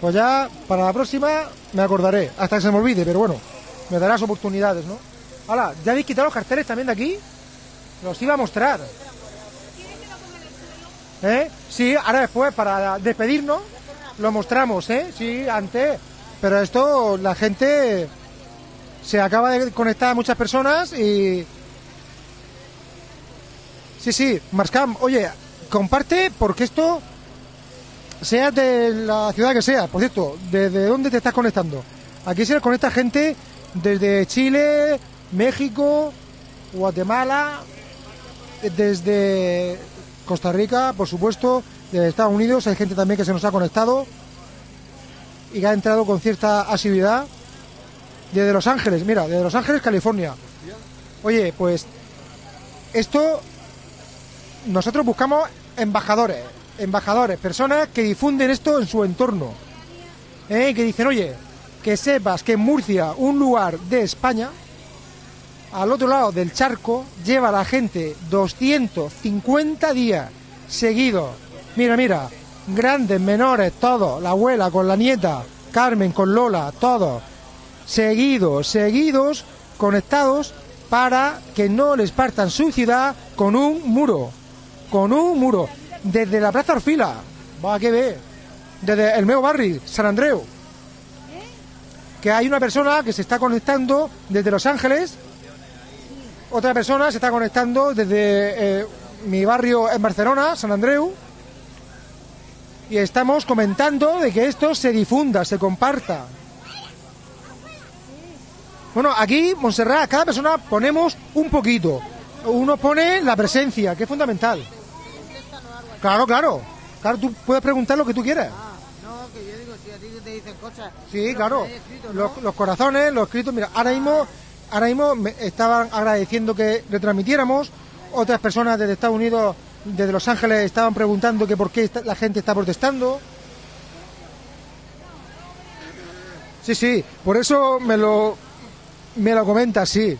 Pues ya para la próxima me acordaré, hasta que se me olvide, pero bueno, me darás oportunidades, ¿no? Ahora, ¿ya habéis quitado los carteles también de aquí? Los iba a mostrar. ¿Eh? Sí, ahora después, para despedirnos, lo mostramos, ¿eh? Sí, antes. Pero esto, la gente se acaba de conectar a muchas personas y... Sí, sí, Marscam, oye, comparte porque esto sea de la ciudad que sea. Por cierto, ¿desde dónde te estás conectando? Aquí se conecta gente desde Chile, México, Guatemala, desde Costa Rica, por supuesto, de Estados Unidos. Hay gente también que se nos ha conectado y que ha entrado con cierta asiduidad. Desde Los Ángeles, mira, desde Los Ángeles, California. Oye, pues esto nosotros buscamos embajadores, embajadores, personas que difunden esto en su entorno. ¿eh? Que dicen, oye, que sepas que en Murcia, un lugar de España, al otro lado del charco, lleva a la gente 250 días seguidos. Mira, mira, grandes, menores, todos, la abuela con la nieta, Carmen con Lola, todos, seguidos, seguidos, conectados para que no les partan su ciudad con un muro, con un muro, desde la Plaza Orfila, va que ve, desde el meu barri, San Andreu, que hay una persona que se está conectando desde Los Ángeles, otra persona se está conectando desde eh, mi barrio en Barcelona, San Andreu, y estamos comentando de que esto se difunda, se comparta. Bueno, aquí, Montserrat, cada persona ponemos un poquito. Uno pone la presencia, que es fundamental. Claro, claro. Claro, tú puedes preguntar lo que tú quieras. No, que yo digo, si a ti te dicen cosas. Sí, claro. Los, los corazones, los escritos. Mira, ahora mismo, ahora mismo me estaban agradeciendo que retransmitiéramos. Otras personas desde Estados Unidos, desde Los Ángeles, estaban preguntando que por qué la gente está protestando. Sí, sí, por eso me lo, me lo comenta, sí.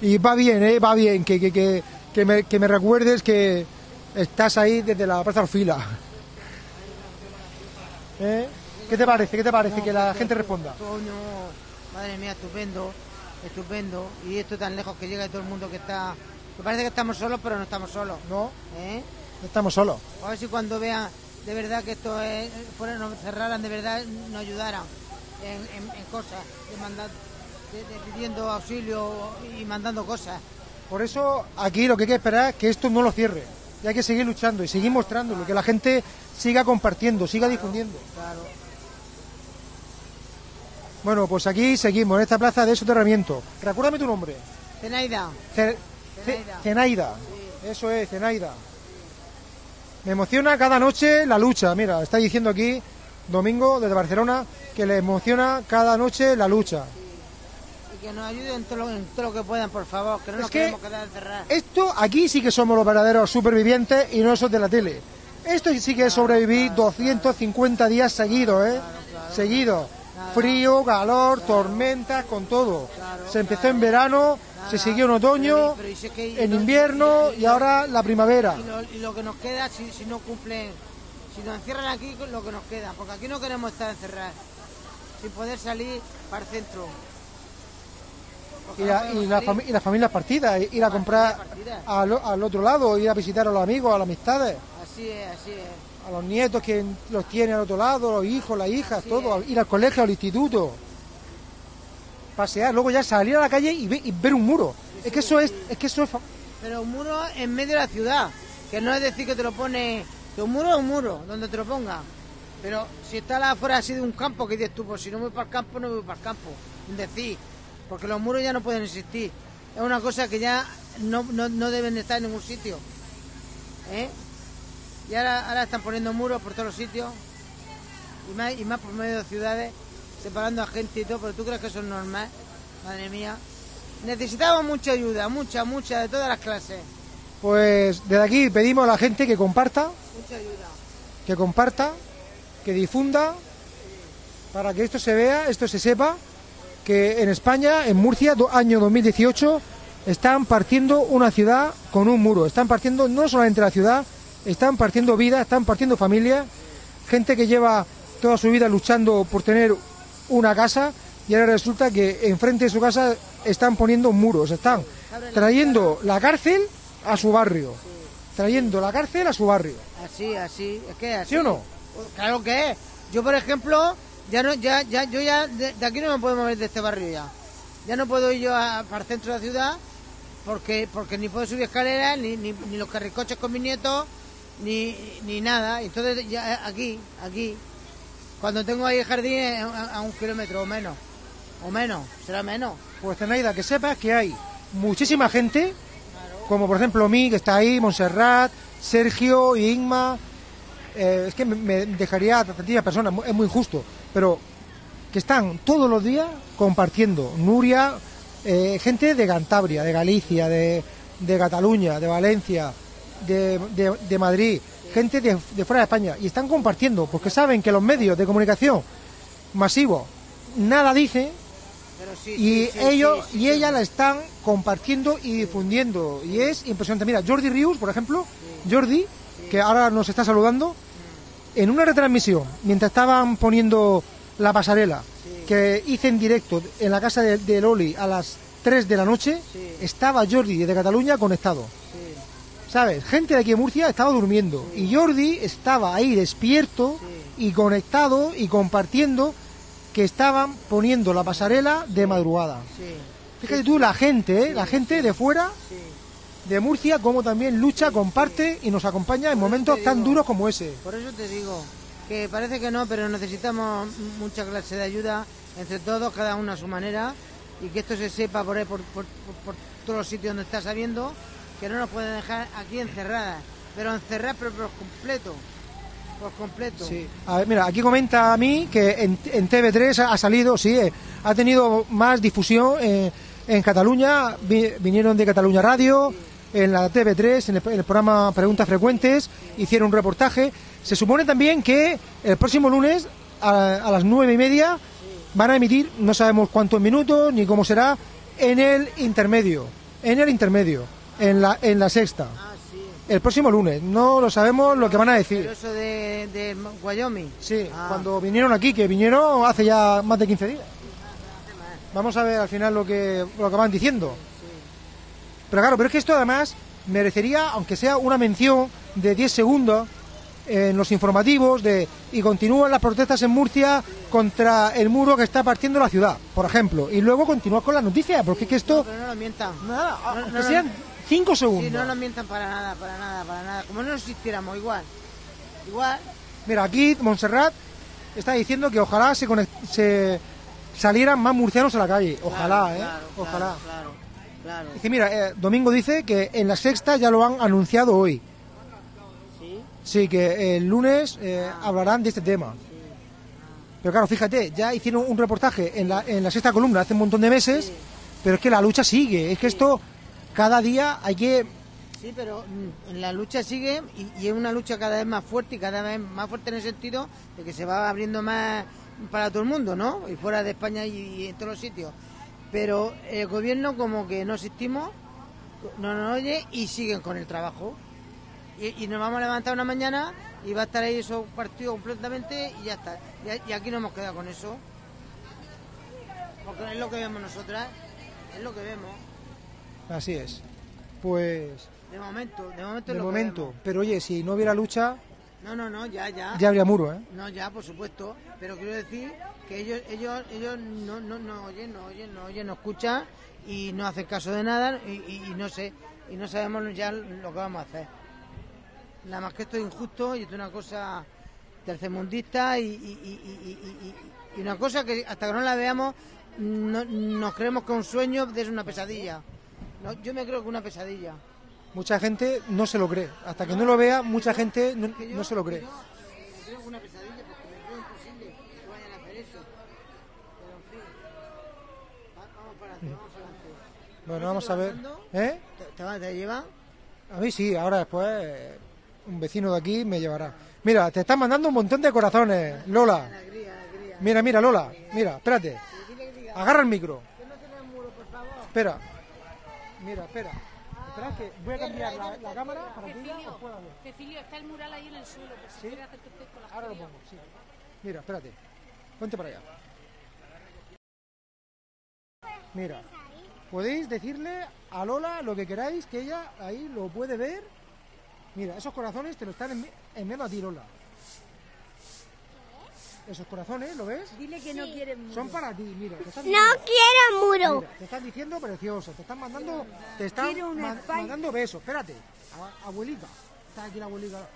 Y va bien, ¿eh? Va bien que, que, que, que me, que me recuerdes que estás ahí desde la Plaza Orfila. ¿Eh? ¿Qué te parece? ¿Qué te parece? que la gente responda. Coño, madre mía, estupendo, estupendo. Y esto tan lejos que llega de todo el mundo que está. Que parece que estamos solos, pero no estamos solos. No. ¿Eh? No estamos solos. A ver si cuando vean de verdad que esto es. Fuera, nos cerraran de verdad, nos ayudaran en, en- en cosas, de mandar, de- de pidiendo auxilio y mandando cosas. Por eso aquí lo que hay que esperar es que esto no lo cierre. Y hay que seguir luchando y seguir mostrándolo, que la gente siga compartiendo, siga difundiendo. Claro. Bueno, pues aquí seguimos, en esta plaza de soterramiento. Recuérdame tu nombre. Zenaida. Ce- Zenaida. Eso es, Zenaida. Me emociona cada noche la lucha. Mira, está diciendo aquí Domingo desde Barcelona que le emociona cada noche la lucha. Que nos ayuden en todo lo, en todo lo que puedan, por favor, que no Es nos que- queremos quedar encerrados. Esto aquí sí que somos los verdaderos supervivientes y no esos de la tele. Esto sí que es sobrevivir 250 días seguidos, ¿eh? Seguidos. Frío, calor, tormentas, con todo. Se empezó en verano, se siguió en otoño, Pero y si es que- en invierno y- y y lo- ahora la primavera. Y lo, y lo que nos queda, si, si no cumplen, si nos encierran aquí, lo que nos queda, porque aquí no queremos estar encerrados, sin poder salir para el centro. Y, la- y la fami- y ir a comprar al, al otro lado, ir a visitar a los amigos, a las amistades, Así es, así es. a los nietos que los tienen al otro lado, los hijos, las hijas, todo, ir al colegio, al instituto, pasear, luego ya salir a la calle y, ve- y ver un muro. Es que eso es, es que eso es Pero un muro en medio de la ciudad, que no es decir que te lo pone, que un muro es un muro, donde te lo ponga. Pero si está afuera así de un campo, que dices tú, pues si no voy para el campo, no voy para el campo. Decir, porque los muros ya no pueden existir. Es una cosa que ya no, no, no deben de estar en ningún sitio. ¿Eh? Y ahora, ahora están poniendo muros por todos los sitios, y más, y más por medio de ciudades, separando a gente y todo, pero tú crees que eso es normal, madre mía. Necesitamos mucha ayuda, mucha, mucha, de todas las clases. Pues desde aquí pedimos a la gente que comparta, Mucha ayuda. que comparta, que difunda, para que esto se vea, esto se sepa, que en España, en Murcia, do- año 2018, están partiendo una ciudad con un muro. Están partiendo no solamente la ciudad, están partiendo vidas, están partiendo familias, gente que lleva toda su vida luchando por tener una casa y ahora resulta que enfrente de su casa están poniendo muros, están trayendo la cárcel a su barrio, trayendo la cárcel a su barrio. Así, así, es que así. ¿Sí o no? Claro que es. Yo, por ejemplo, ya no, ya, ya, yo ya de, aquí no me puedo mover de este barrio ya. Ya no puedo ir yo a- para el centro de la ciudad porque, porque ni puedo subir escaleras, ni, ni, los carricoches con mis nietos, ni, ni nada. Entonces, ya aquí, aquí, cuando tengo ahí el jardín a, un kilómetro o menos. O menos, será menos. Pues Zenaida, que sepas que hay muchísima gente, como por ejemplo mí, que está ahí, Montserrat, Sergio, Igma. Eh, es que me, me dejaría a tantísimas personas, es muy injusto, pero que están todos los días compartiendo. Nuria, eh, gente de Cantabria, de Galicia, de, de Cataluña, de Valencia, de, de- de Madrid, gente de, fuera de España, y están compartiendo, porque saben que los medios de comunicación masivos nada dicen sí, y sí, ellos sí, y ella la están compartiendo y difundiendo y es impresionante mira Jordi Rius por ejemplo Jordi que ahora nos está saludando en una retransmisión mientras estaban poniendo la pasarela que hice en directo en la casa de, de Loli a las 3 de la noche estaba Jordi de Cataluña conectado. ¿sabes? Gente de aquí de Murcia estaba durmiendo y Jordi estaba ahí despierto y conectado y compartiendo que estaban poniendo la pasarela de madrugada. Fíjate tú, la gente, ¿eh? la gente de fuera de Murcia, como también lucha, comparte y nos acompaña en momentos tan duros como ese. Por eso te digo que parece que no, pero necesitamos mucha clase de ayuda entre todos, cada uno a su manera, y que esto se sepa por, ahí, por, por- todos los sitios donde está sabiendo, que no nos pueden dejar aquí encerradas, pero encerradas pero por completo, por completo. Sí. A ver, mira, aquí comenta a mí que en, en TV3 ha, ha salido, sí, eh, ha tenido más difusión eh, en Cataluña, vi- vinieron de Cataluña Radio, en la TV3, en el, en el programa Preguntas Frecuentes, hicieron un reportaje. Se supone también que el próximo lunes a, a las nueve y media van a emitir, no sabemos cuántos minutos ni cómo será, en el intermedio, en el intermedio, en la, en la sexta. El próximo lunes, no lo sabemos lo que van a decir. Pero eso de, de Wyoming. Sí, Ah. cuando vinieron aquí, que vinieron hace ya más de 15 días. Vamos a ver al final lo que, lo que van diciendo. Pero claro, pero es que esto además merecería, aunque sea una mención de 10 segundos en los informativos de y continúan las protestas en Murcia contra el muro que está partiendo la ciudad, por ejemplo, y luego continúa con las noticias, porque es que esto, Pero no nos mientan. Nada, No- aunque no sean 5 segundos. Sí, no nos mientan para nada, para nada, para nada. Como no existiéramos, igual. Igual. Mira, aquí Montserrat está diciendo que ojalá se, conect- se salieran más murcianos a la calle. Ojalá, Claro, ¿eh? claro, ojalá. claro, Claro. Dice, mira, eh, Domingo dice que en la sexta ya lo han anunciado hoy. ¿Sí? Sí, que el lunes eh, hablarán de este tema. Pero claro, fíjate, ya hicieron un reportaje en la, en la sexta columna hace un montón de meses, pero es que la lucha sigue. Es que esto, cada día hay que... Sí, pero mm, la lucha sigue y, y es una lucha cada vez más fuerte y cada vez más fuerte en el sentido de que se va abriendo más para todo el mundo, ¿no? Y fuera de España y, y en todos los sitios. Pero el gobierno como que no existimos, no nos oye y siguen con el trabajo. Y, y nos vamos a levantar una mañana y va a estar ahí eso partido completamente y ya está. Y, y aquí nos hemos quedado con eso. Porque es lo que vemos nosotras, es lo que vemos. Así es. Pues, De momento, de momento de es lo que momento. Pero oye, si no hubiera lucha, No, no, no, ya, ya. ya habría muro, ¿eh? No, ya, por supuesto. Pero quiero decir que ellos, ellos, ellos no, no, no oyen, no oyen, no oyen, no escuchan y no hacen caso de nada y, y- y no sé, y no sabemos ya lo que vamos a hacer. Nada más que esto es injusto y esto es una cosa tercermundista y, una cosa que hasta que no la veamos no- nos creemos que un sueño es una pesadilla. No, yo me creo que es una pesadilla. Mucha gente no se lo cree. Hasta que no lo vea, mucha gente no, Que yo- no se lo cree. yo me creo que es una pesadilla porque me creo imposible que vayan a hacer eso. Pero en fin. Va- Vamos para adelante, vamos adelante. Bueno, vamos a ver. ¿Eh? ¿Te, te, va- te llevan? A mí sí, ahora después un vecino de aquí me llevará. Mira, te están mandando un montón de corazones, Lola. Mira, mira, Lola. Mira, espérate. Agarra el micro. Espera. Mira, espera. Espera que voy a cambiar la, la cámara para que os pueda ver. Cecilio, está el mural ahí en el suelo. Ahora lo pongo, sí. Mira, espérate. Ponte para allá. Mira, podéis decirle a Lola lo que queráis, que ella ahí lo puede ver. Mira, esos corazones te lo están envi- enviando a ti, Lola. Esos corazones, ¿lo ves? Dile que no quiere muro. Son para ti, mira. Te están No quiero muro. Mira, te están diciendo precioso, te están mandando, te están ma- mandando besos. Espérate, a- abuelita, está aquí la abuelita.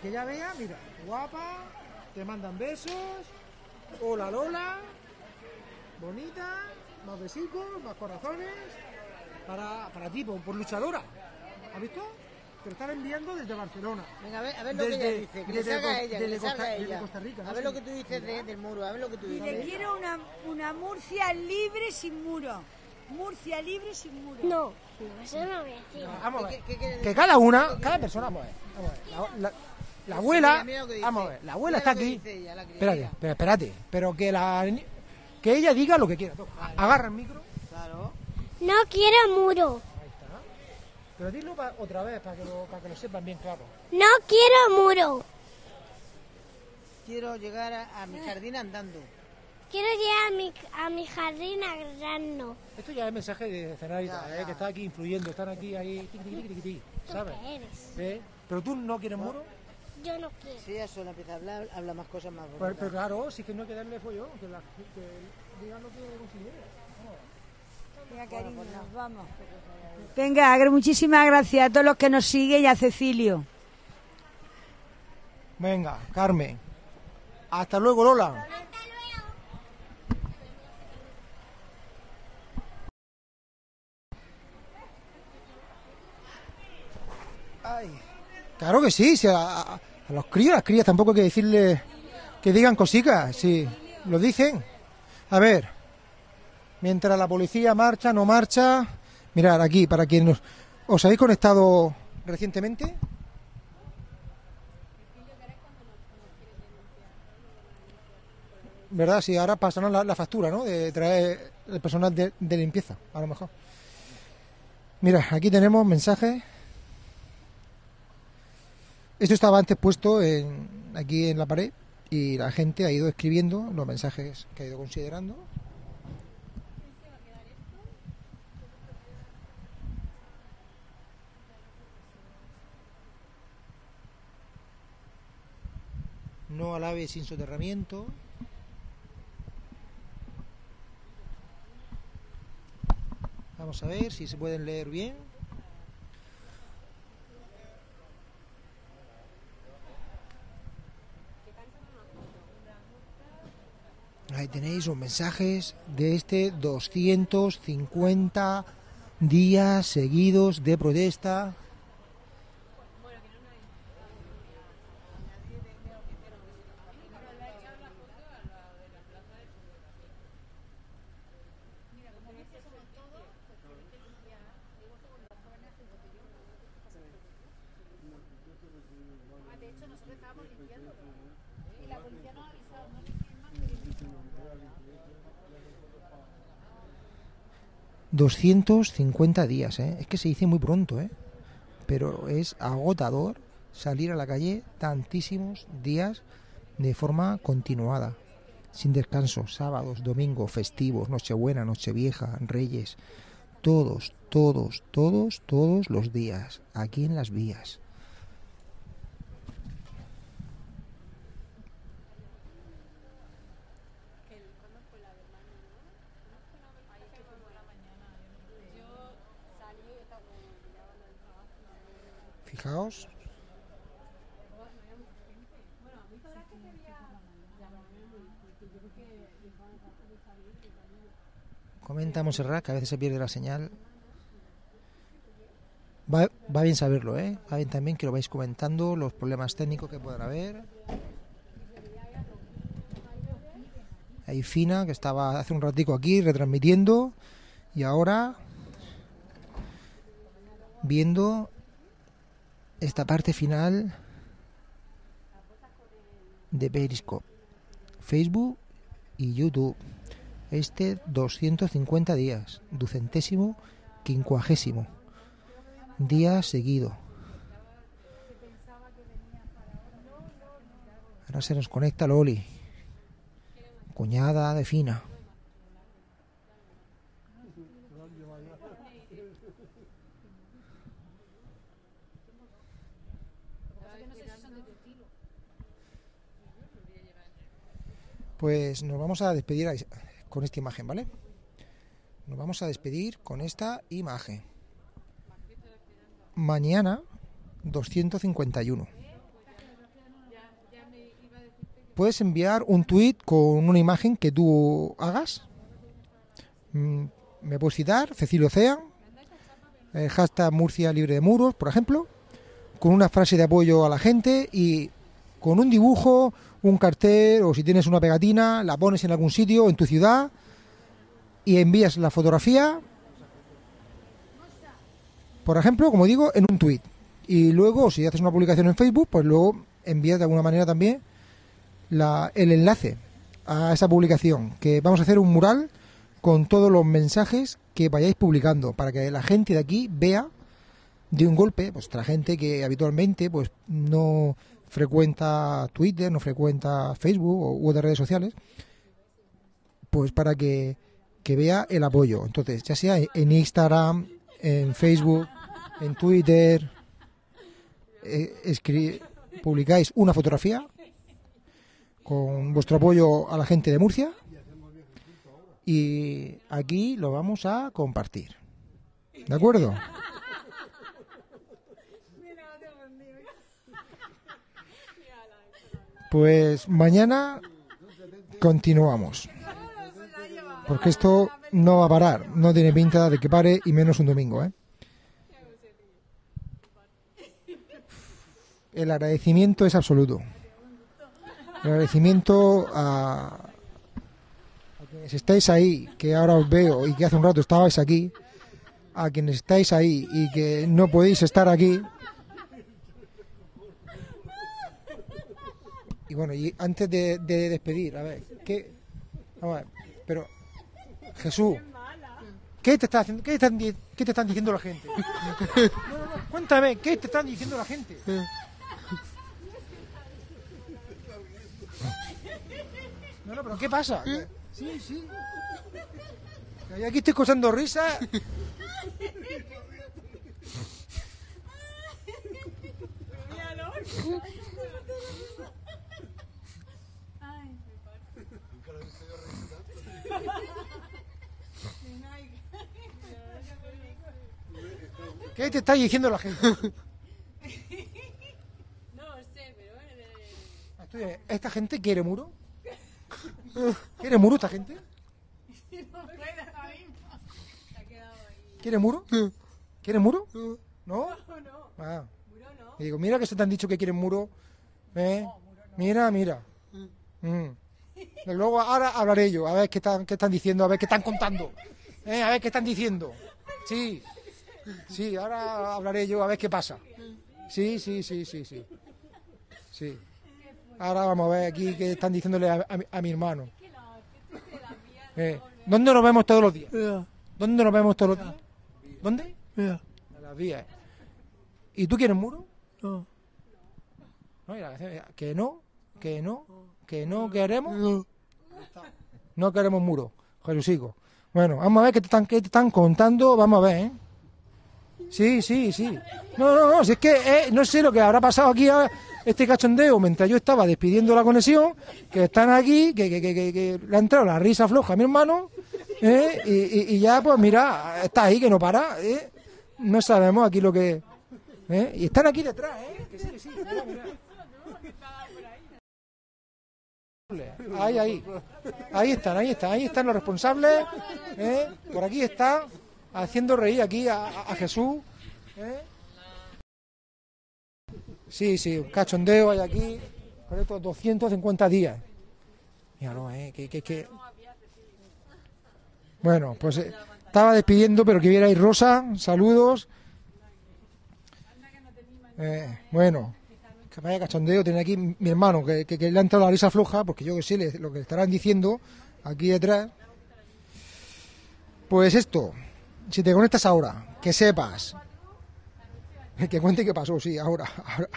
Que ya vea, mira, guapa, te mandan besos. Hola Lola, bonita, más besitos, más corazones. Para, para ti, por, por luchadora. ¿Has visto? Te lo están enviando desde Barcelona. Venga, a ver, a ver lo que ella dice, que le salga a ella, que le salga a ella. Costa Rica, A ¿no? ver Sí. lo que tú dices de- del muro, a ver lo que tú Y dices. le quiero una, una Murcia libre sin muro. Murcia libre sin muro. No, eso no voy a decir. Vamos a ver. ¿Qué- qué quiere Que cada una, cada persona, vamos a ver. Vamos a ver. La, la- la abuela, mira vamos a ver, la abuela Mira está aquí. dice ella, la Espérate, pero espérate, pero que la que ella diga lo que quiera. Agarra el micro, Claro. No quiero muro. pero dilo pa- otra vez para que lo, para que lo sepan bien claro. No quiero muro. Quiero llegar a, a mi jardín andando. Quiero llegar a mi, a mi jardín agrando. Esto ya es mensaje de Cenarita, Ya, eh, ya. que está aquí influyendo, están aquí ahí, tiqui, tiqui, tiqui, tiqui, ¿sabes? ¿Qué eres? ¿Eh? Pero tú no quieres muro. Yo no quiero. Si ella sola empieza a hablar, habla más cosas más Pues, bonitas. pero claro, sí que no hay que darle follón, que, la, que digan lo que considere. Venga, cariño, nos vamos. Venga, muchísimas gracias a todos los que nos siguen y a Cecilio. Venga, Carmen. Hasta luego, Lola. Ay. Claro que sí, si a, los críos, las crías tampoco hay que decirles que digan cositas, si lo dicen. A ver, mientras la policía marcha, no marcha. Mirad aquí, para quienes os habéis conectado recientemente, ¿Verdad? Sí, ahora pasarán la, la factura, ¿no? De traer el personal de, de limpieza, a lo mejor. Mira, aquí tenemos mensajes. Esto estaba antes puesto en, aquí en la pared y la gente ha ido escribiendo los mensajes que ha ido considerando. No al ave sin soterramiento. Vamos a ver si se pueden leer bien. Ahí tenéis los mensajes de este 250 días seguidos de protesta. ...250 días, ¿eh? Es que se dice muy pronto, ¿eh? Pero es agotador salir a la calle tantísimos días de forma continuada, sin descanso, sábados, domingos, festivos, Nochebuena, Nochevieja, Reyes, todos, todos, todos, todos los días, aquí en las vías. Fijaos. Comenta Monserrat que a veces se pierde la señal. Va, va bien saberlo, ¿eh? Va bien también que lo vais comentando, los problemas técnicos que puedan haber. Hay Fina, que estaba hace un ratico aquí retransmitiendo y ahora viendo esta parte final de Periscope, Facebook y YouTube. Este 250 días, ducentésimo, quincuagésimo día seguido. Ahora se nos conecta Loli, cuñada de Fina. Pues nos vamos a despedir con esta imagen, ¿vale? Nos vamos a despedir con esta imagen. Mañana 251. Puedes enviar un tweet con una imagen que tú hagas. Mm, Me puedes citar, Cecilio Cea, el hashtag Murcia libre de muros, por ejemplo, con una frase de apoyo a la gente y con un dibujo, un cartel o si tienes una pegatina, la pones en algún sitio en tu ciudad y envías la fotografía, por ejemplo, como digo, en un tweet. Y luego, si haces una publicación en Facebook, pues luego envías de alguna manera también el enlace a esa publicación, que vamos a hacer un mural con todos los mensajes que vayáis publicando, para que la gente de aquí vea de un golpe, pues gente que habitualmente pues no frecuenta Twitter, no frecuenta Facebook u otras redes sociales, pues para que, que vea el apoyo. Entonces, ya sea en Instagram, en Facebook, en Twitter, eh, publicáis una fotografía con vuestro apoyo a la gente de Murcia y aquí lo vamos a compartir. ¿De acuerdo? Pues mañana continuamos. Porque esto no va a parar. No tiene pinta de que pare y menos un domingo, ¿eh? El agradecimiento es absoluto. El agradecimiento a, a quienes estáis ahí, que ahora os veo y que hace un rato estabais aquí, a quienes estáis ahí y que no podéis estar aquí. Y bueno, y antes de, de despedir, a ver, ¿qué? Vamos a ver, pero Jesús, ¿qué te, está haciendo, qué, están, qué te están diciendo la gente? No, no, no, cuéntame, ¿qué te están diciendo la gente? No, no, pero ¿qué pasa? Sí, sí. Que Aquí estoy causando risa. ¿Qué te está diciendo la gente? No sé, pero ¿Esta gente quiere muro? ¿Quiere muro esta gente? no ahora mismo. Se ha quedado ahí. ¿Quieres muro? ¿Quieres muro? ¿No? Ah. Y digo, mira que se te han dicho que quieren muro. ¿Eh? Mira, mira. Mm. Y luego ahora hablaré yo, a ver qué están, qué están diciendo, a ver qué están contando. ¿Eh? A ver qué están diciendo. Sí. Sí, ahora hablaré yo, a ver qué pasa. Sí, sí, sí, sí, sí. Sí. Ahora vamos a ver aquí qué están diciéndole a, a mi- a mi hermano. Eh, ¿Dónde nos vemos todos los días? ¿Dónde nos vemos todos los días? ¿Dónde? En las vías. ¿Y tú quieres muro? No. No, era, que no, que no, que no queremos. No queremos muro, Jesucico. Bueno, vamos a ver qué te están, qué te están contando, vamos a ver, ¿eh? Sí, sí, sí. No, no, no, si es que eh, no sé lo que habrá pasado aquí a este cachondeo mientras yo estaba despidiendo la conexión, que están aquí, que, que, que, que- que le ha entrado la risa floja a mi hermano, ¿eh? y, y- y ya, pues mira, está ahí que no para, ¿eh? No sabemos aquí lo que... ¿eh? Y están aquí detrás, ¿eh? Que sí, que sí, mira. Ahí, ahí. Ahí están, ahí están, ahí están los responsables. ¿eh? Por aquí está haciendo reír aquí a, Jesús. ¿eh? Sí, sí, un cachondeo hay aquí por estos 250 días. Míralo, ¿eh? Que, que, que... Bueno, pues eh, estaba despidiendo, pero que vierais Rosa, saludos. Eh, bueno, que vaya cachondeo tiene aquí mi hermano, que le ha entrado la risa floja, porque yo que sé le- lo que estarán diciendo aquí detrás. Pues esto, si te conectas ahora, que sepas, que cuente qué pasó, sí, ahora, ahora,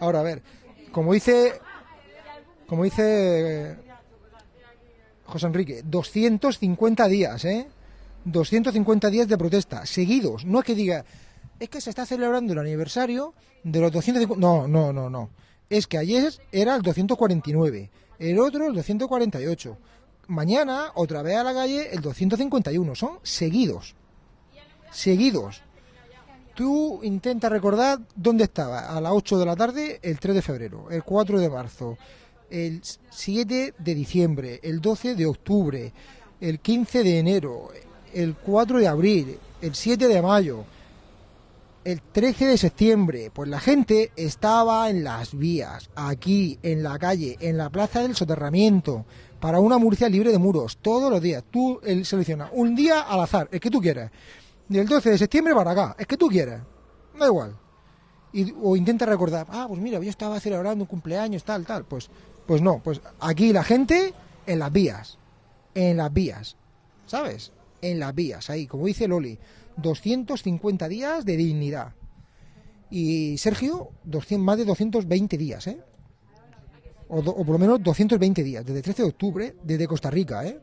ahora a ver, como dice, como dice eh, José Enrique, 250 días, ¿eh? 250 días de protesta, seguidos, no es que diga, es que se está celebrando el aniversario de los 250. No, no, no, no. Es que ayer era el 249, el otro el 248. Mañana, otra vez a la calle, el 251. Son seguidos. Seguidos. Tú intenta recordar dónde estaba a las 8 de la tarde el 3 de febrero, el 4 de marzo, el 7 de diciembre, el 12 de octubre, el 15 de enero, el 4 de abril, el 7 de mayo, el 13 de septiembre, pues la gente estaba en las vías, aquí, en la calle, en la plaza del soterramiento, para una Murcia libre de muros, todos los días. Tú el, seleccionas un día al azar, el que tú quieras. Del 12 de septiembre para acá, es que tú quieras. Da igual. O intenta recordar, ah, pues mira, yo estaba celebrando un cumpleaños, tal, tal. Pues, pues no, pues aquí la gente en las vías. En las vías. ¿Sabes? En las vías, ahí, como dice Loli. 250 días de dignidad. Y Sergio, 200, más de 220 días, ¿eh? O por lo menos 220 días, desde 13 de octubre, desde Costa Rica, ¿eh?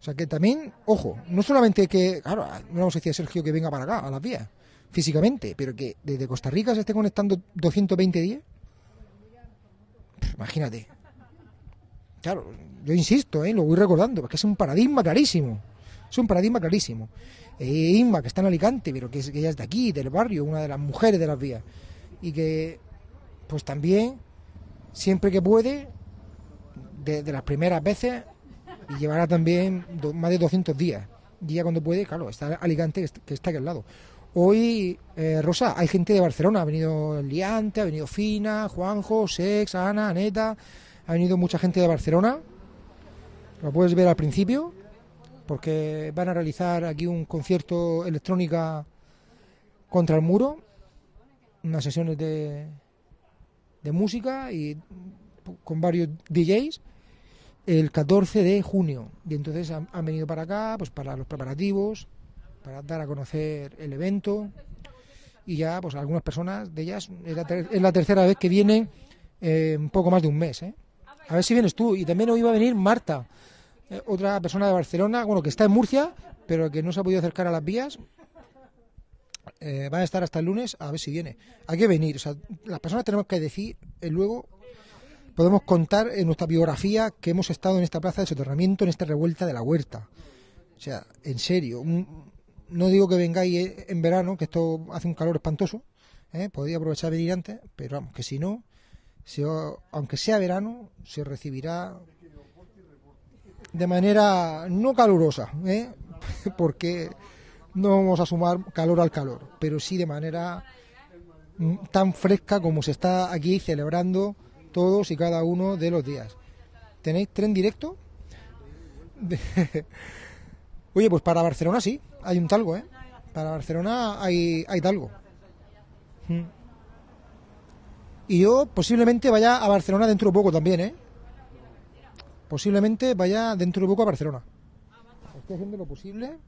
O sea que también, ojo, no solamente que, claro, no vamos a decir a Sergio que venga para acá, a las vías, físicamente, pero que desde Costa Rica se esté conectando 220 días. Imagínate. Claro, yo insisto, ¿eh? lo voy recordando, porque es un paradigma clarísimo. Es un paradigma clarísimo. Eh, Inma, que está en Alicante, pero que, es, ella es de aquí, del barrio, una de las mujeres de las vías. Y que, pues también, siempre que puede, de, de las primeras veces, y llevará también más de 200 días. Ya cuando puede, claro, está Alicante, que está- que está aquí al lado. Hoy, eh, Rosa, hay gente de Barcelona, ha venido Liante, ha venido Fina, Juanjo, Sex, Ana, Aneta, ha venido mucha gente de Barcelona. Lo puedes ver al principio, porque van a realizar aquí un concierto electrónica contra el muro, unas sesiones de, de música y con varios DJs el 14 de junio. Y entonces han, venido para acá, pues para los preparativos, para dar a conocer el evento. Y ya, pues algunas personas de ellas, es la, ter- es la tercera vez que vienen eh, un poco más de un mes. ¿eh? A ver si vienes tú. Y también hoy va a venir Marta, eh, otra persona de Barcelona, bueno, que está en Murcia, pero que no se ha podido acercar a las vías. Eh, van a estar hasta el lunes, a ver si viene. Hay que venir. O sea, las personas tenemos que decir eh, luego podemos contar en nuestra biografía que hemos estado en esta plaza de soterramiento, en esta revuelta de la huerta. O sea, en serio, un- no digo que vengáis eh, en verano, que esto hace un calor espantoso, ¿eh? podría aprovechar venir antes, pero vamos, que si no, se aunque sea verano, se recibirá de manera no calurosa, ¿eh? porque no vamos a sumar calor al calor, pero sí de manera mm, tan fresca como se está aquí celebrando todos y cada uno de los días. ¿Tenéis tren directo? Oye, pues para Barcelona sí, hay un talgo, ¿eh? Para Barcelona hay, hay talgo. Mm. Y yo posiblemente vaya a Barcelona dentro de poco también, ¿eh? Posiblemente vaya dentro de poco a Barcelona. Estoy haciendo lo posible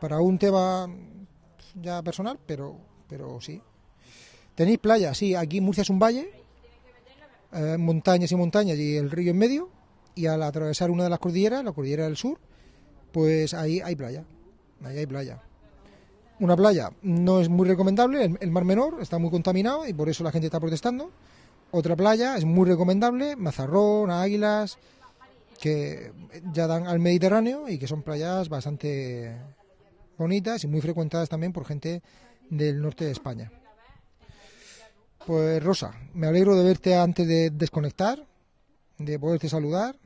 para un tema ya personal, pero, pero sí. Tenéis playa, sí, aquí Murcia es un valle, eh, montañas y montañas y el río en medio, y al atravesar una de las cordilleras, la cordillera del sur, pues ahí hay playa, ahí hay playa. Una playa no es muy recomendable, el, el Mar Menor está muy contaminado y por eso la gente está protestando. Otra playa es muy recomendable, Mazarrón, Águilas, que ya dan al Mediterráneo y que son playas bastante bonitas y muy frecuentadas también por gente del norte de España. Pues Rosa, me alegro de verte antes de desconectar, de poderte saludar.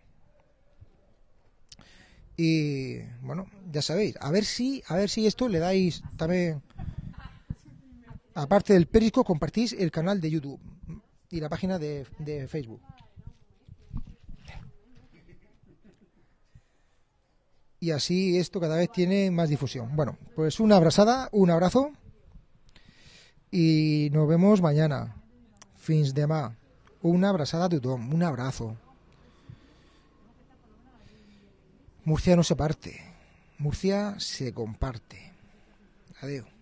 Y bueno, ya sabéis, a ver si, a ver si esto le dais también, aparte del Perisco, compartís el canal de YouTube y la página de, de Facebook. Y así esto cada vez tiene más difusión. Bueno, pues una abrazada, un abrazo y nos vemos mañana. Fins demà. Una abrazada a tothom, un abrazo. Murcia no se parte, Murcia se comparte. Adiós.